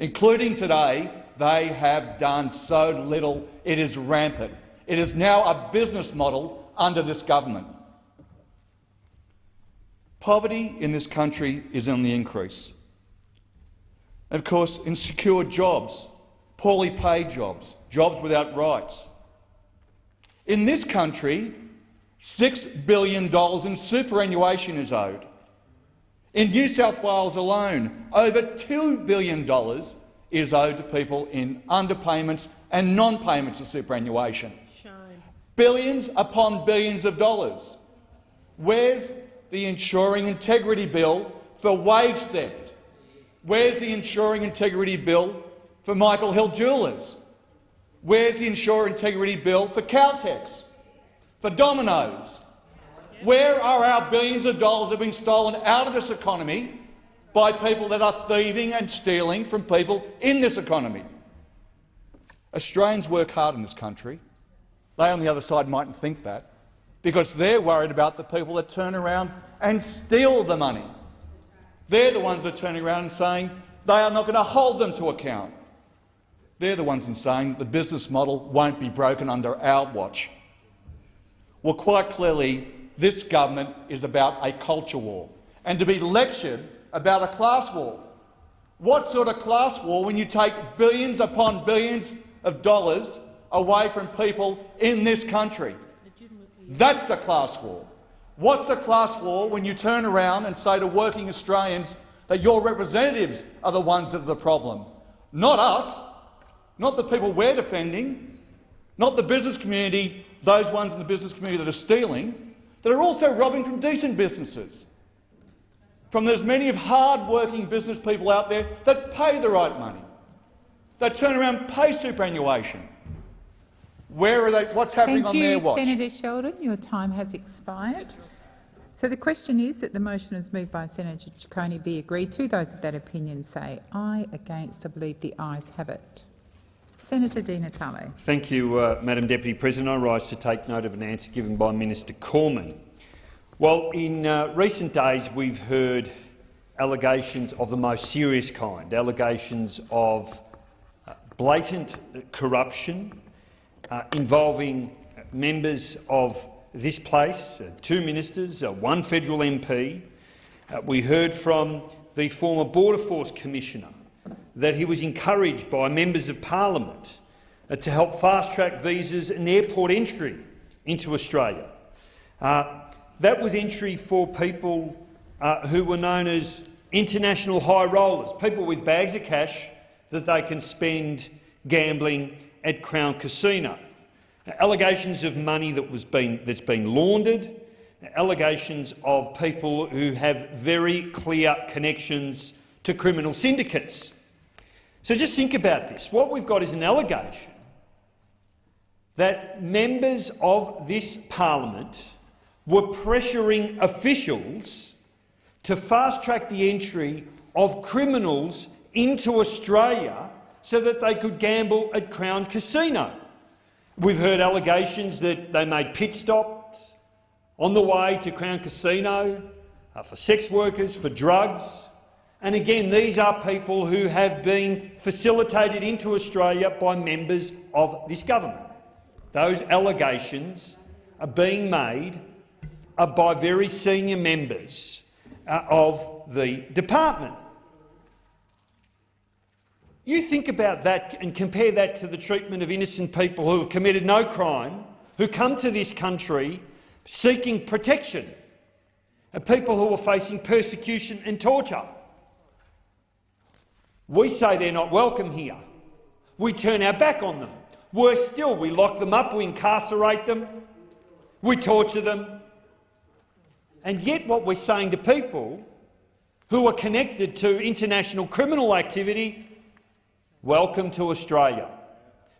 including today, they have done so little. It is rampant. It is now a business model under this government. Poverty in this country is on the increase. And of course, insecure jobs, poorly paid jobs, jobs without rights. In this country, $6 billion in superannuation is owed. In New South Wales alone, over $2 billion is owed to people in underpayments and non-payments of superannuation. Billions upon billions of dollars. Where's the ensuring integrity bill for wage theft? Where's the ensuring integrity bill for Michael Hill Jewellers? Where's the ensuring integrity bill for Caltex, for Domino's. Where are our billions of dollars that have been stolen out of this economy by people that are thieving and stealing from people in this economy? Australians work hard in this country. They on the other side mightn't think that because they're worried about the people that turn around and steal the money. They're the ones that are turning around and saying they are not going to hold them to account. They're the ones in saying that the business model won't be broken under our watch. Well, quite clearly, this government is about a culture war, and to be lectured about a class war. What sort of class war when you take billions upon billions of dollars away from people in this country? That's a class war. What's a class war when you turn around and say to working Australians that your representatives are the ones are the problem, not us, not the people we're defending, not the business community, those ones in the business community that are stealing, that are also robbing from decent businesses, from as many of hard-working business people out there that pay the right money, that turn around and pay superannuation. Where are they? What's happening Thank on you, their watch? Thank you, Senator Sheldon. Your time has expired. So the question is that the motion is moved by Senator Ciccone be agreed to. Those of that opinion say aye. Against, I believe the ayes have it. Senator Di Natale. Thank you, uh, Madam Deputy President. I rise to take note of an answer given by Minister Cormann. Well, in uh, recent days we've heard allegations of the most serious kind, allegations of uh, blatant corruption uh, involving members of this place, uh, two ministers, one federal MP. We heard from the former Border Force Commissioner that he was encouraged by members of parliament uh, to help fast-track visas and airport entry into Australia. Uh, that was entry for people uh, who were known as international high rollers, people with bags of cash that they can spend gambling at Crown Casino. Allegations of money that was been, that's been laundered, allegations of people who have very clear connections to criminal syndicates. So just think about this. What we've got is an allegation that members of this parliament were pressuring officials to fast-track the entry of criminals into Australia so that they could gamble at Crown Casino. We've heard allegations that they made pit stops on the way to Crown Casino uh, for sex workers, for drugs. And again, these are people who have been facilitated into Australia by members of this government. Those allegations are being made uh, by very senior members uh, of the department. You think about that and compare that to the treatment of innocent people who have committed no crime, who come to this country seeking protection, and people who are facing persecution and torture. We say they're not welcome here. We turn our back on them. Worse still, we lock them up, we incarcerate them, we torture them. And yet what we're saying to people who are connected to international criminal activity, welcome to Australia.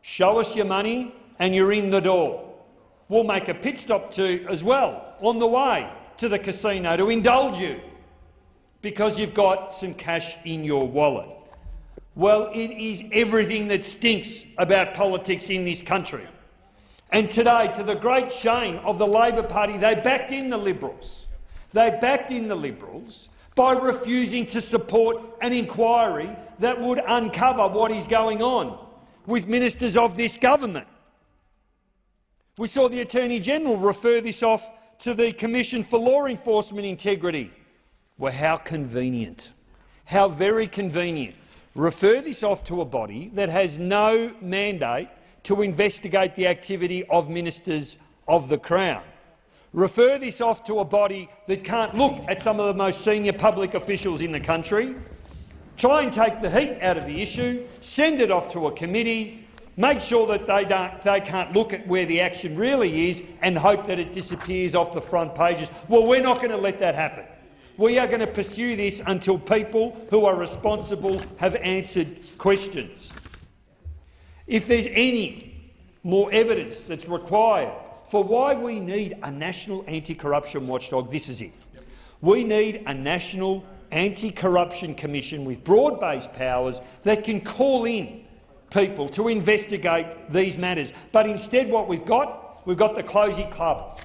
Show us your money and you're in the door. We'll make a pit stop to as well on the way to the casino to indulge you because you've got some cash in your wallet. Well, it is everything that stinks about politics in this country. And today, to the great shame of the Labor Party, they backed in the Liberals. They backed in the Liberals by refusing to support an inquiry that would uncover what is going on with ministers of this government. We saw the Attorney-General refer this off to the Commission for Law Enforcement Integrity. Well, how convenient. How very convenient. Refer this off to a body that has no mandate to investigate the activity of ministers of the Crown. Refer this off to a body that can't look at some of the most senior public officials in the country, try and take the heat out of the issue, send it off to a committee, make sure that they, don't, they can't look at where the action really is and hope that it disappears off the front pages. Well, we're not going to let that happen. We are going to pursue this until people who are responsible have answered questions. If there's any more evidence that's required for why we need a national anti-corruption watchdog, this is it. We need a national anti-corruption commission with broad-based powers that can call in people to investigate these matters. But instead what we've got, we've got the Closey Club.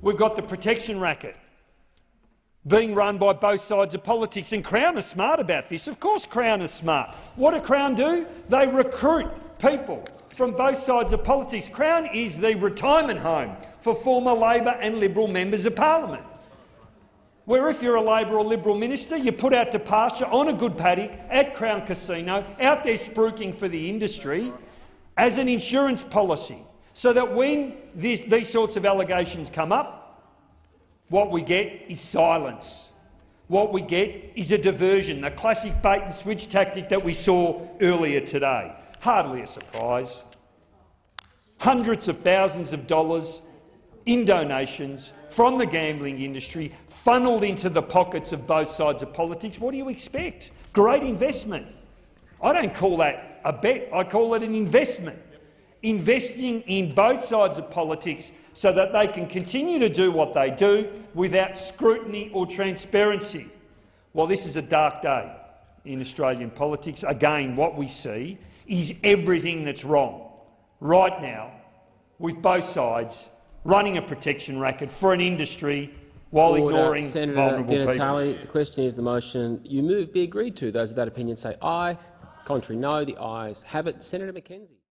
We've got the protection racket being run by both sides of politics. And Crown is smart about this. Of course Crown is smart. What do Crown do? They recruit people from both sides of politics. Crown is the retirement home for former Labor and Liberal members of parliament, where if you're a Labor or Liberal minister, you're put out to pasture on a good paddock at Crown Casino, out there spruiking for the industry as an insurance policy, so that when this, these sorts of allegations come up, what we get is silence. What we get is a diversion, the classic bait-and-switch tactic that we saw earlier today. Hardly a surprise. Hundreds of thousands of dollars in donations from the gambling industry funneled into the pockets of both sides of politics. What do you expect? Great investment. I don't call that a bet, I call it an investment. Investing in both sides of politics so that they can continue to do what they do without scrutiny or transparency. Well, this is a dark day in Australian politics. Again, what we see is everything that's wrong right now with both sides running a protection racket for an industry while Order. ignoring Senator vulnerable Di people. The question is the motion you move be agreed to. Those of that opinion say aye. Contrary no. The ayes have it. Senator McKenzie.